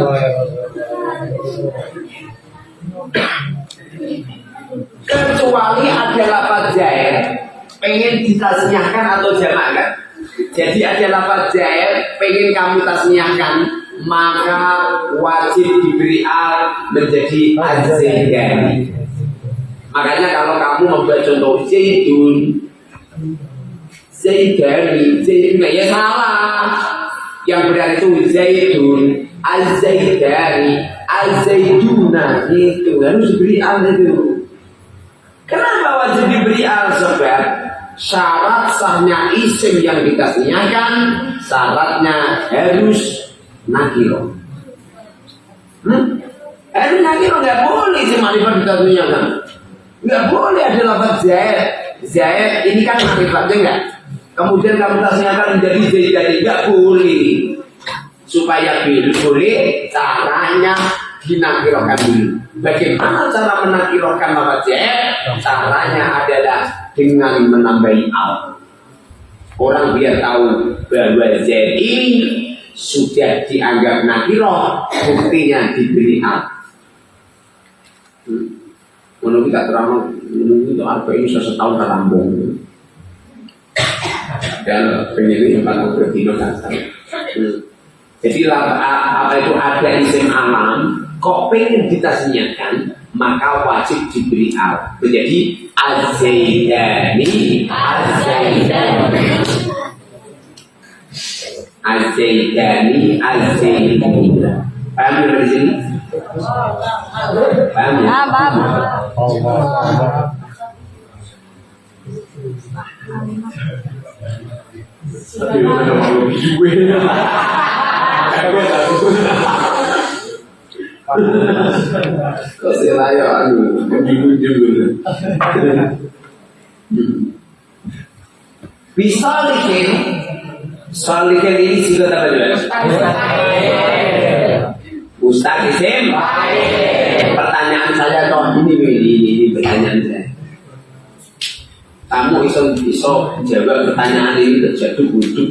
Kecuali ada lapat jair pengen ditasniahkan atau jamakkan jadi ada lapat jair pengen kamu tasniahkan maka wajib diberi al menjadi azzaidani makanya kalau kamu membuat contoh zaidun. Zaidani zaidun. Ya salah. Yang benar itu zaidun. Al-zaidani al-zaiduna itu harus diberi al itu Kenapa wajib diberi al sebab syarat sahnya isim yang ditasniahkan syaratnya harus nakiro. Hmm? Nakiro nggak boleh isim marifat ditasniahkan. Nggak boleh ada lafaz zaid. Zaid ini kan marifatnya enggak. Kemudian kamu tasniahkan menjadi zaid jadi nggak boleh. Supaya boleh caranya dinakirokan dulu. Bagaimana cara menakirokan zaid? Caranya adalah dengan menambahi al. Orang biar tahu bahwa zaid ini sudah dianggap nakiroh, buktinya diberi al. Hmm. Menurut kita terang, menurut itu apa ini sesetahun terambung. Dan penyanyi yang paling berdino kasar. Hmm. Jadi apa itu ada isim alam, kok pengen ditasniakan, maka wajib diberi al. Menjadi azaidani, azaidani. Azaidani, azaidani. Paham ya dari sini? Paham ya? Allah, Allah. Tapi mana malu gue. Kok selaya anu, juga. Bisa likin, salikin ini juga apa juga? Ustaz isim. Pertanyaan saya toh ini ini ini, ini pertanyaan saya. Kamu iso iso jawab pertanyaan ini terjadi butuh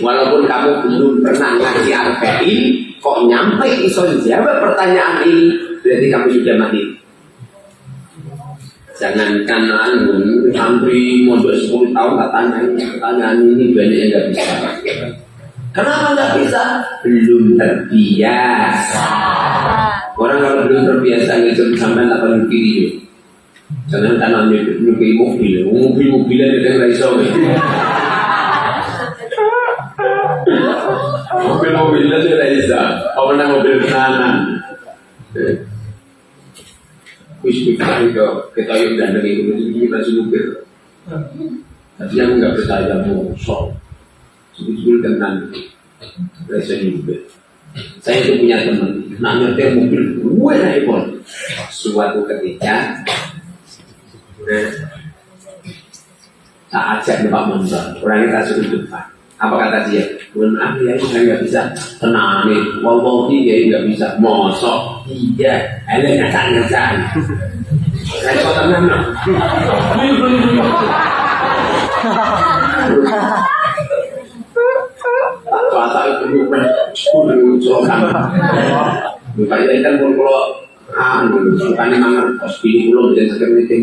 Walaupun kamu belum pernah ngaji arba'in, kok nyampe iso jawab pertanyaan ini, berarti kamu sudah mati. Jangankan anu, santri mondok 10 tahun tak tanya pertanyaan ini banyak yang nggak bisa. Kenapa nggak bisa? Belum terbiasa. Orang kalau belum terbiasa ngikut sampai tak paling kiri. Jangan tanah nyukai mobil, mobil mobilan itu yang iso. Mobil mobilan itu yang iso. Apa nang mobil tenanan? Wis kita itu kita yang dandang itu itu kita supir. Tapi yang nggak percaya mau sok. Sebetulnya tenang. Rasa juga. Saya itu punya teman, nak nyetir mobil, gue naik. Suatu ketika, saya ajak Pak Montor, orangnya kasih ke depan. Apa kata dia? Mohon maaf ya, saya nggak bisa tenang nih. Wallahi dia nggak bisa. Mosok, iya, ada nyacak nyacak. Saya kok tenang no. Kuasa itu bukan cokan. Bukan ini kan pun kalau anu bukan memang kos pilih belum jadi sekarang itu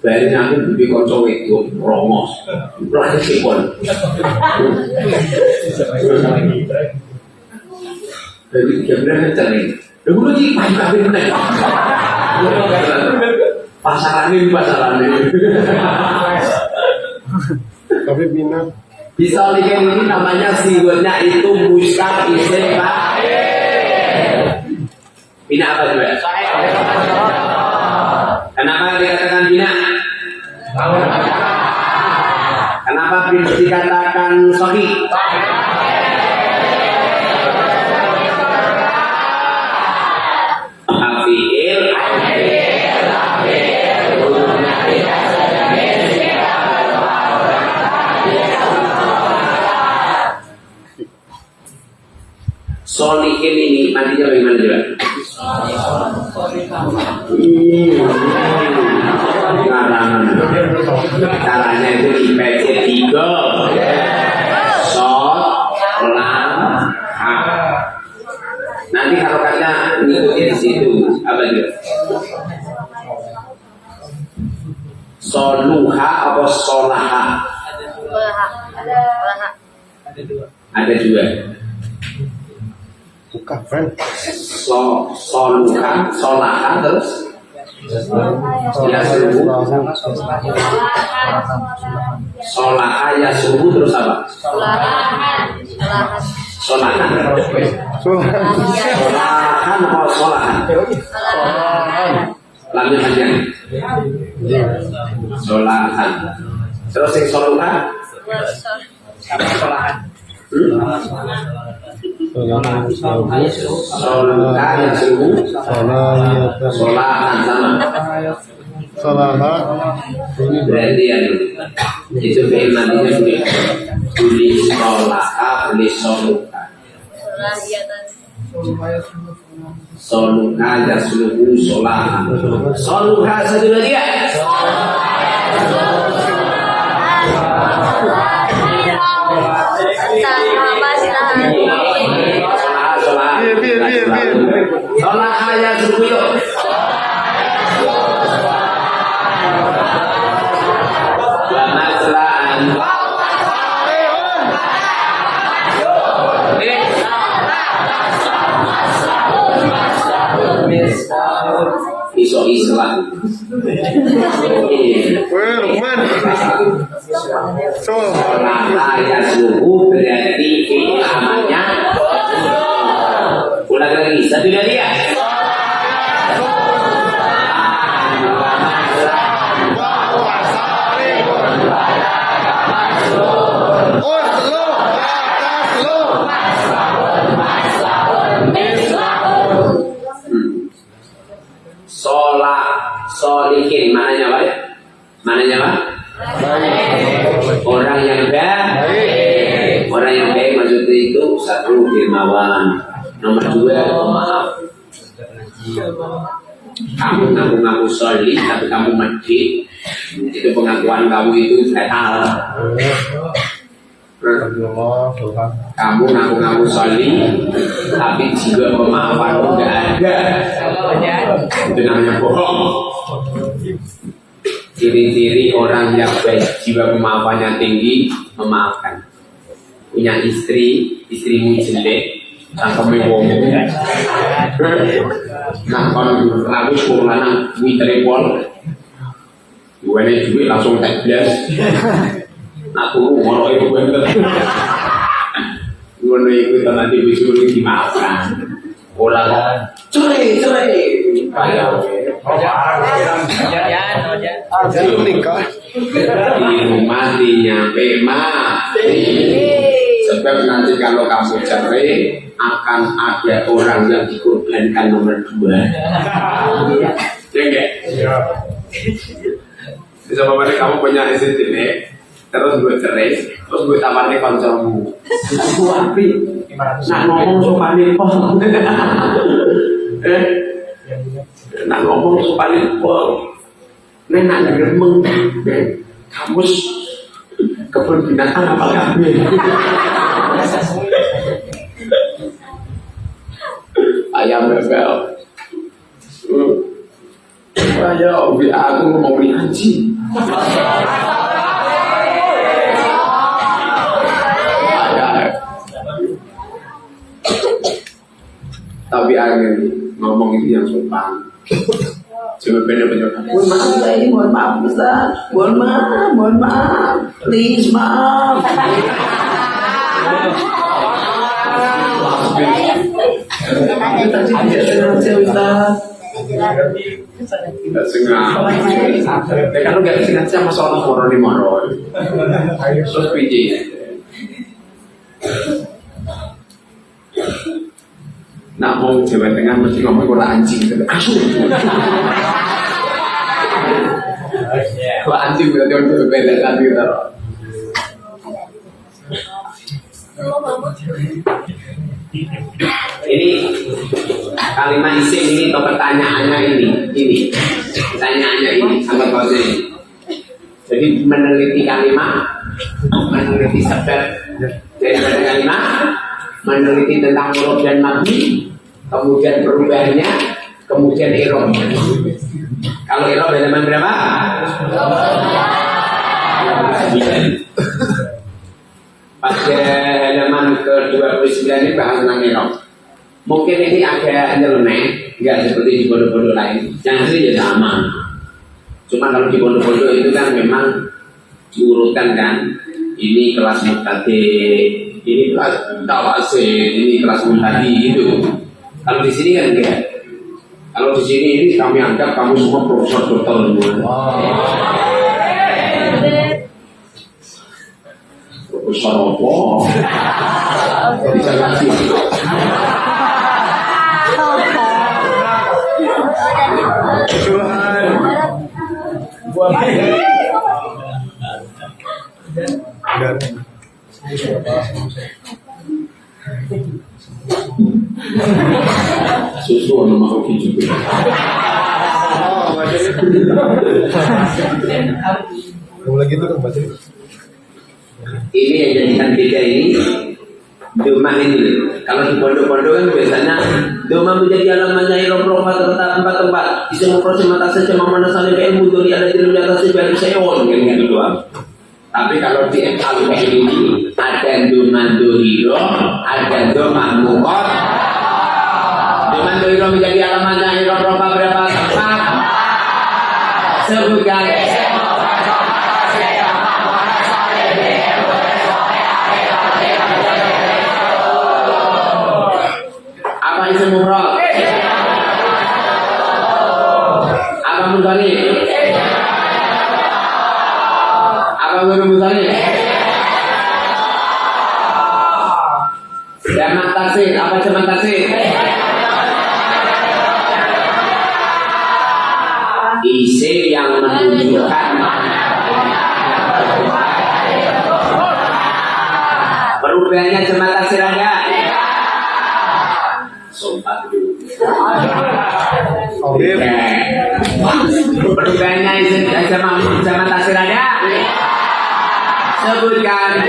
Bayarin aku lebih kocok itu, rongos, lagi sipon. Jadi sebenarnya cari, dulu lagi pakai kawin nih. Pasaran ini, pasaran ini. Tapi minat. Bisa lihat ini namanya siwetnya itu mustaq isim Bina apa juga? Kenapa dikatakan bina? Kenapa dikatakan sohi? Solihin ini nantinya bagaimana juga? Karangan Caranya itu IPC 3 Sot Lam Ha Nanti harokatnya ngikutin di situ Apa dia? Soluha apa solaha? Ada dua Bukan, friend. So, soluha, solaha terus Solaha ya suhu terus apa? Solahan Solan. Solahan apa solahan? Lamnya panjang Solahan Terus yang soluha hmm? Ya. Solahan sama Salaha. Berarti ya Itu fi'il ya Soluha satu lagi ya Lata ya suhu berarti fi'il amalnya. Ulang lagi, satu lagi ya. Kamu ngaku-ngaku soli, tapi jiwa pemaafan enggak ada. Itu namanya bohong. Ciri-ciri orang yang baik jiwa pemaafannya tinggi, memaafkan. Punya istri, istrimu jelek, cangkeme wong. Nah, kalau ragu wong lanang kuwi. Duwene duit langsung tak blas. Nak turu ngono iku bener. Ngono iku tenan di bojomu dimaafkan. Ora kok cerai, cerai. Kayak di rumah nyampe mati. Sebab nanti kalau kamu cerai akan ada orang yang dikorbankan nomor dua. Ya enggak? Bisa apa kamu punya ini, terus gue cerai, terus gue tawarnya koncomu. Aku api, nak ngomong sopan itu. Eh, nak ngomong sopan itu. Nek nak gremeng, kamus kebun binatang apa kabeh. Ayam bebel. Hmm. Ayo, bi aku mau beli anjing. Tapi akhirnya ngomong itu yang sopan. Coba bener bener. Mohon maaf, ini mohon maaf, Ustaz. Mohon maaf, mohon maaf. Please, maaf. Tadi tidak sengaja, Ustaz. Tidak sengaja. Ya kalau nggak sengaja masalah moro di moro. Terus PJ. Nak mau Jawa Tengah mesti ngomong kota anjing. Asu. Anjing berarti orang berbeda kan gitu. Ini kalimat isim ini atau pertanyaannya ini, ini pertanyaannya ini sama kau ini. Jadi meneliti kalimat, meneliti sebab dari kalimat, meneliti tentang huruf dan mabni, kemudian perubahannya, kemudian irom. Kalau irom halaman berapa? Pada halaman ke-29 ini bahas tentang irom. Mungkin ini agak nyeleneh, nggak seperti di bodoh-bodoh lain. Yang asli ya sama. Cuma kalau di bodoh-bodoh itu kan memang diurutkan kan. Ini kelas mutade, ini kelas tawase, ini kelas mutadi gitu. Kalau di sini kan enggak. Kalau di sini ini kami anggap kamu semua profesor dokter semua. Profesor apa? Jadi <laughs> jangan sih. Susu ono makhluk hidup. Oh, lagi itu kan bacanya Ini yang jadikan beda ini Doma ini. Kalau di pondok-pondok kan biasanya Doma menjadi alamannya irom rofa tempat tempat-tempat Di semua proses mata saja ke ilmu Dori ada di atas sebagai seon Kan gitu doang. Tapi kalau di FAW ini Ada doma doriro Ada doma mukot Doma doriro menjadi alamannya irom rofa berapa? Tempat Sebutkan murad? Apa mudhari? Apa guru mudhari? Jamak tasir, apa jamak tasir? Isi yang menunjukkan Perubahannya jamak tasir ada? Sebutkan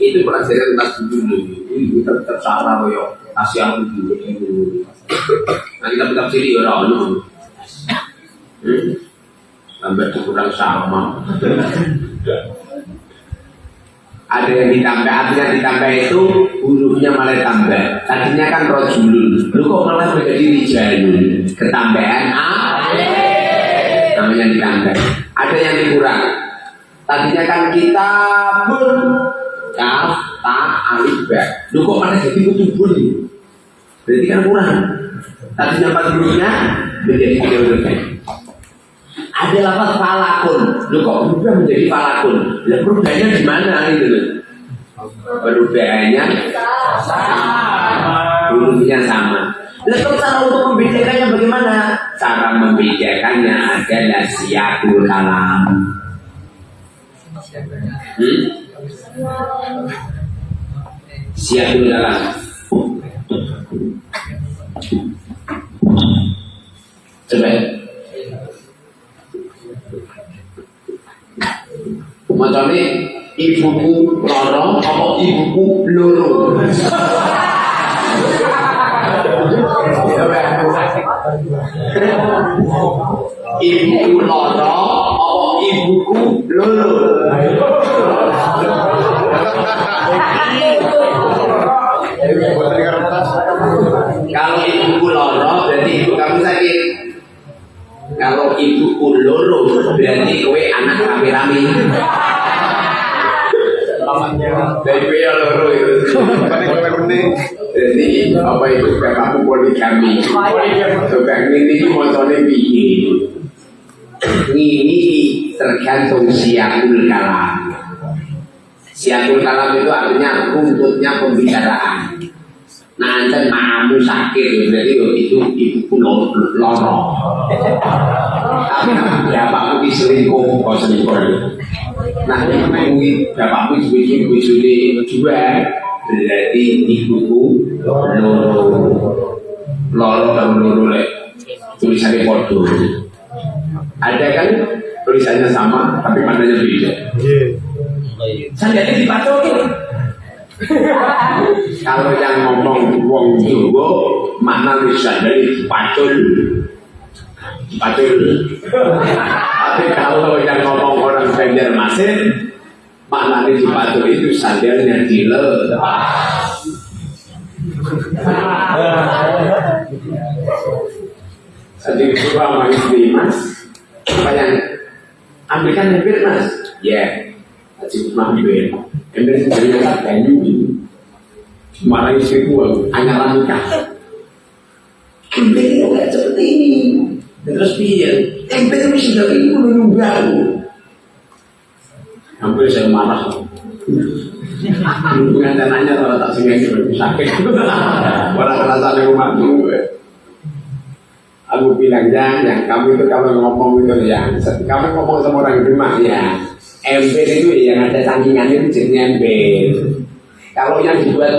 itu pelajaran tas dulu ini kita tercara yo kasih aku nanti kita tetap sini ya orang tambah kurang sama ada yang ditambah artinya ditambah itu hurufnya malah tambah. Tadinya kan rojulun. Lu kok malah menjadi rijalun? Ketambahan a? Namanya ditambah. Ada yang dikurang. Tadinya kan kita pun kaf ta alif ba. Lu kok malah jadi kutubun? Berarti kan kurang. Tadinya empat hurufnya menjadi tiga huruf ada lafaz falakun lu kok berubah menjadi falakun lah perubahannya di mana gitu loh perubahannya hurufnya sama Lalu cara untuk membedakannya bagaimana? Cara membedakannya adalah siakul kalam. Hmm? Siakul kalam. Coba Macamnya ibuku lorong apa ibuku loro? Ibuku lorong apa ibuku loro? Kalau ibuku loro berarti ibu kamu sakit. Kalau ibuku loro berarti kowe anak rame-rame. Dari kowe yang loro itu. Paling penting. Jadi apa itu bapakmu poligami? Coba ini itu motornya piye? Ini tergantung siakul kalam. Siakul kalam itu artinya runtutnya pembicaraan. Nah, enten mamu sakit, berarti yo itu ibuku loro. Tapi bapakmu diselingkuh, kok selingkuh. Nah, ini bapakmu dibikin bujuni dua, berarti ibuku loro. Loro dan loro lek tulisannya podo. Ada kan tulisannya sama, tapi maknanya beda. Iya. Saya jadi dipatokin. <laughs> Kalau yang ngomong wong Jawa bisa dari pacul. Pacul. Tapi kalau yang ngomong orang Banjarmasin makna di pacul itu sandalnya dilepas. Sedih sama istri mas, apa yang ambilkan lebih mas? Ya, Haji Mahmir. Ember sendiri kan kayu ini. Marah istri gua, hanya nikah. Ember itu nggak seperti ini. Dan Terus piye? Ember itu sudah ini menunggu aku. Hampir saya marah. Dengan tanahnya kalau tak sengaja lebih sakit. Orang di rumah tuh. Aku bilang jangan, kamu itu kalau ngomong itu ya, kamu ngomong sama orang rumah ya, ember itu ya yang ada tandingannya itu jenisnya ember. Kalau yang dibuat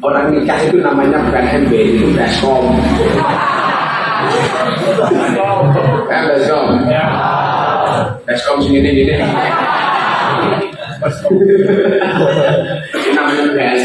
orang nikah itu namanya bukan ember, itu baskom. Kan baskom? Baskom segini gini. Ini namanya bas.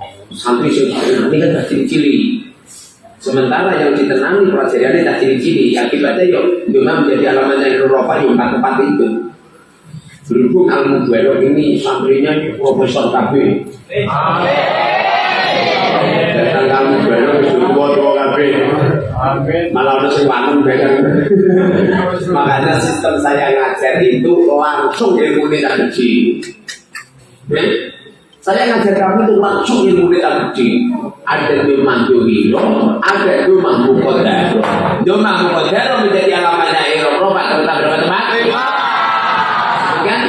santri sing ini kan tak cili-cili. Sementara yang ditenangi pelajarannya tak cili-cili, akibatnya yo cuma menjadi alamatnya Eropa yang empat tempat itu. Berhubung ilmu Buero ini santrinya Profesor KB. Datang kamu Buero sudah tua KB. Malah udah sepanem bedang. Makanya sistem saya ngajar itu langsung ilmu tak kecil. Ya? Saya ngajar kamu itu langsung ilmu gede. Ada memang dohiro, ada memang mukodaro. Memang mukodaro menjadi alamatnya Eropa, Pak teman-teman. Kan?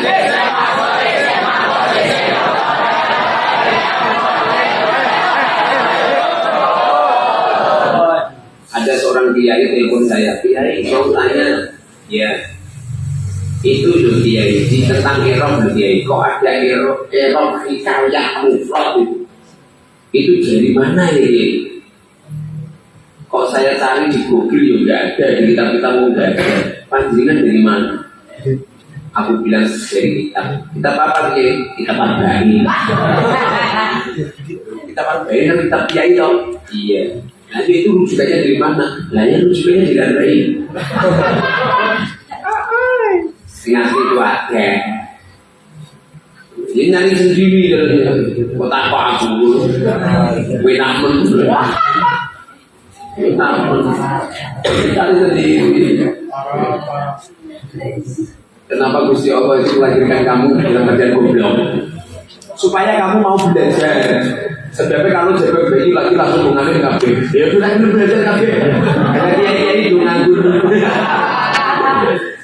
Ada seorang kiai telepon saya, kiai mau tanya, ya itu loh kiai di tentang erop loh kiai kok ada erop erop hikayat mufrad itu? Itu dari mana ya kok saya cari di google ya nggak ada di kitab kitab nggak ada. Panjenengan dari mana? Aku bilang dari kitab. Kitab apa kiai kitab arba'in kitab arba'in kan kitab kiai toh? Iya. Nanti itu rujukannya dari mana? Lah ya rujukannya dari arba'in ngasih itu ada. Ini nyari sendiri kota apa aku gue namun gue namun cari sendiri. Kenapa Gusti Allah itu melahirkan kamu dalam badan goblok? Supaya kamu mau belajar. Sebabnya kalau bayi lagi langsung mengalir kabeh. Ya udah belajar kabeh. Karena dia dia itu nganggur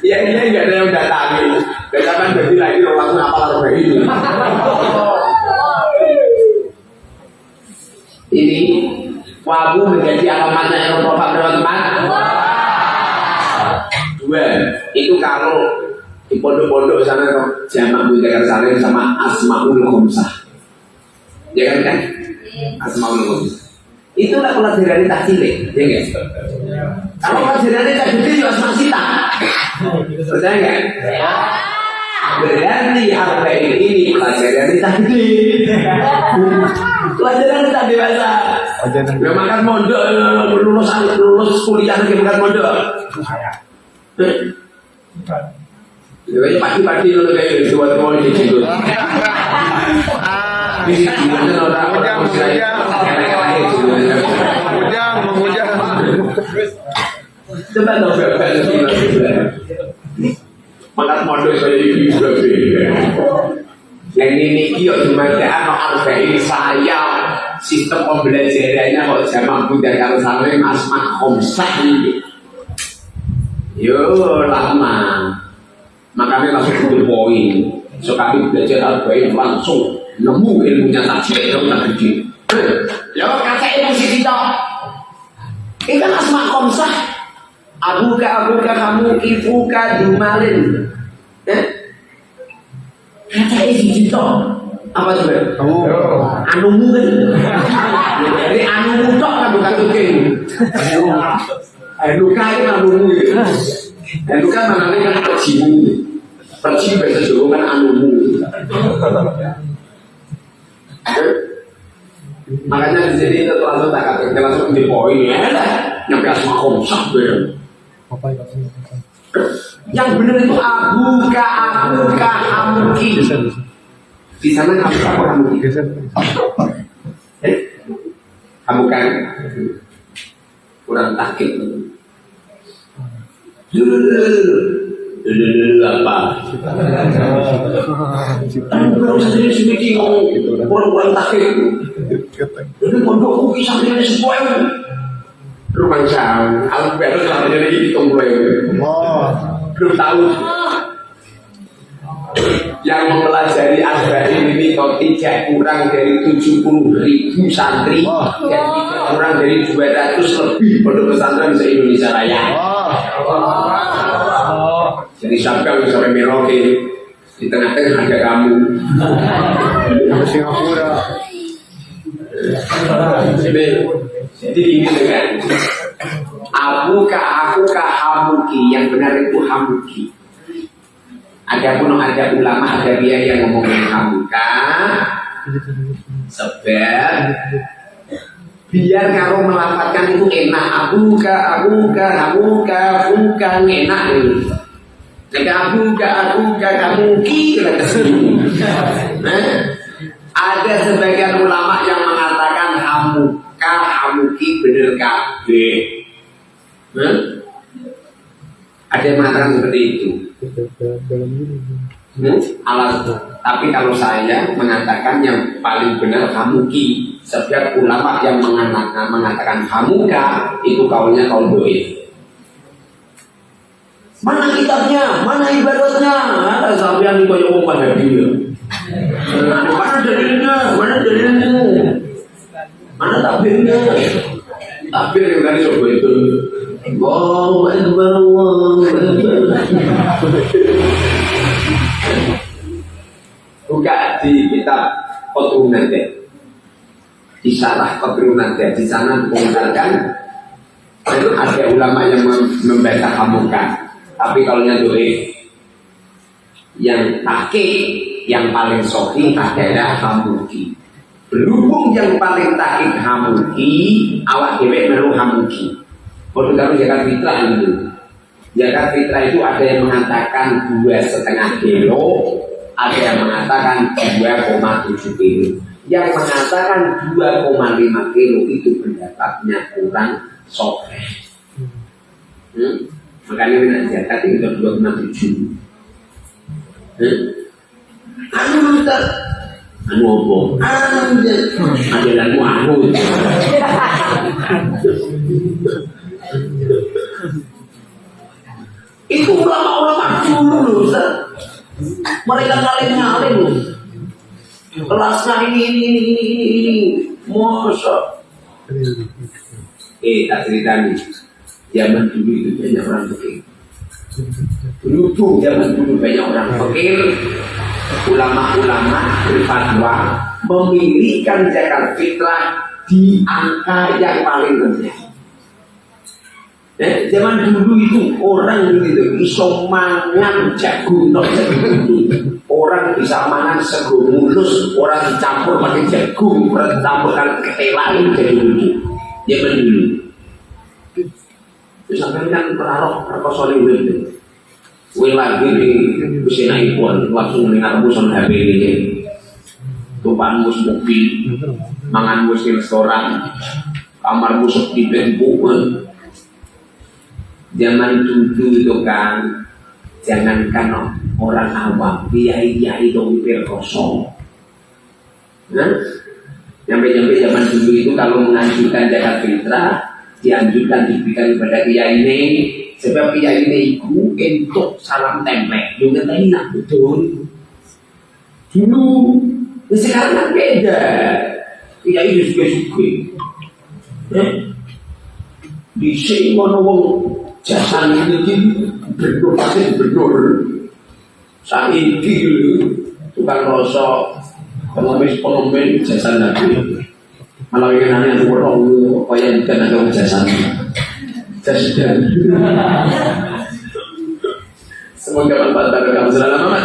Ya ini nggak ada yang datangi. Datakan bayi lagi langsung apa lalu ini. Ini wabu menjadi alamatnya Eropa teman-teman. Dua, itu kalau di pondok-pondok sana jamak mudzakkar salim sama asmaul khomsah. Ya kan kan? Asmaul khomsah. Itulah pelajaran tak cilik, ya enggak? Kalau pelajaran tak gede ya asma sita. Percaya nggak? Berarti apa ini pelajaran gede. Pelajaran tak dewasa. Ya makan mondok, lulus lulus kuliah lagi makan mondok. Ya kayak pagi-pagi dulu kayak dua tahun di situ. Di situ mana orang-orang muslim Mengujang, Coba dong Makan mondok saya itu juga beda. Yang ini kio cuma ada harga ini saya sistem pembelajarannya kok zaman Buddha kalau sampai asma khomsah ini. Yo lama. Makanya langsung butuh poin. So kami belajar harga langsung nemu ilmunya tajwid dong tak gede. Ya kata ilmu sisi toh. Ini kan asma khomsah. Abuka abuka kamu ibuka dumalin. Eh? Kata isi toh. Apa coba? Kamu. Anumu kan? Jadi anumu tok kan bukan tuking. Luka itu anumu luka mana kan percimu. Percimu bahasa Jawa kan anumu. Makanya di sini itu langsung tak kata langsung di poin ya, nyampe asma khomsah ber. Yang benar itu abuka abuka hamuki. Di sana kamu apa hamuki? Eh? Kamu kan kurang takut. Dulu apa? Kalau saya sedikit kurang-kurang takut. Jadi pondokku kisah ini sebuah rumah jauh. Aku baru selama ini hitung mulai. Oh. Belum tahu. Yang mempelajari Arba'in ini kok tidak kurang dari 70 ribu santri Wah. dan tidak kurang dari 200 lebih pondok pesantren di Indonesia Raya. Oh. Jadi sampai sampai Merauke di tengah-tengah ada kamu. Singapura. Jadi, ini dengan aku ka aku ka hamuki yang benar itu hamuki. Ada pun ada ulama ada dia yang ngomongin hamuka sebab biar kalau melafalkan itu enak aku ka aku ka aku ka aku ka enak ini. Jika aku ka aku ka kamu ki Nah, ada sebagian ulama yang hamuka hamuki bener kabeh. Hah? Ada yang mengatakan seperti itu. Hmm? Alat. Tapi kalau saya mengatakan yang paling benar hamuki. Setiap ulama yang mengatakan, mengatakan hamuka itu kaulnya kaul doi. Mana kitabnya? Mana ibaratnya? Ada sampean koyo wong. Mana dalilnya? Mana dalilnya? Mana tabirnya? Tabir yang kan coba itu. Allahu Akbar, Allahu Akbar. Buka di kitab Qotun deh. Di salah Qotun deh. Di sana mengatakan itu ada ulama yang mem- membaca hamukan. Tapi kalau yang doi yang takik yang paling sohi adalah hamuki. Berhubung yang paling takik hamuki, awak dewe melu hamuki. Kalau kamu zakat fitrah itu, zakat fitrah itu ada yang mengatakan dua setengah kilo, ada yang mengatakan 2,7 kilo. Yang mengatakan 2,5 kilo itu pendapatnya kurang sokeh. Hmm? Makanya minat zakat itu 2,7. Hmm? Anu. Anu apa? Ada lagu anu. Itu ulama-ulama dulu loh Ustaz. Mereka ngalim-ngalim loh. Kelasnya ini, ini, ini, ini, ini, ini. Masa. Eh, tak cerita nih. Zaman dulu itu banyak orang begini. Dulu tuh zaman dulu banyak orang fakir, ulama-ulama berfatwa memilihkan zakat fitrah di angka yang paling rendah. Eh, zaman dulu itu orang gitu iso mangan jagung jagung. Orang bisa mangan sego mulus, orang dicampur pakai jagung, orang dicampur kan ketelain jadi dulu. Zaman dulu. Terus sampai kan perarok perkosa ini gitu. Kue lagi di kusina ibuan langsung mendengar muson HP ini. Tumpah mus mobil, mangan mus di restoran, kamar mus di bentukan. Zaman dulu itu kan, jangankan orang awam, kiai-kiai dong perkoso. Nah, nyampe-nyampe zaman dulu itu kalau mengajukan zakat fitrah, dianjurkan diberikan kepada kiai ini sebab kiai ini itu untuk salam templek. Lu ngerti nak? Betul. Dulu nah sekarang kan beda. Kiai itu juga suka ya. Di sini mana wong jasa ini gubernur pasti gubernur saat ini tukang rosok pengemis pengemis jasa lagi. Malah ingin nanya orang apa yang bukan ada jasa semoga bermanfaat bagi kamu. Selama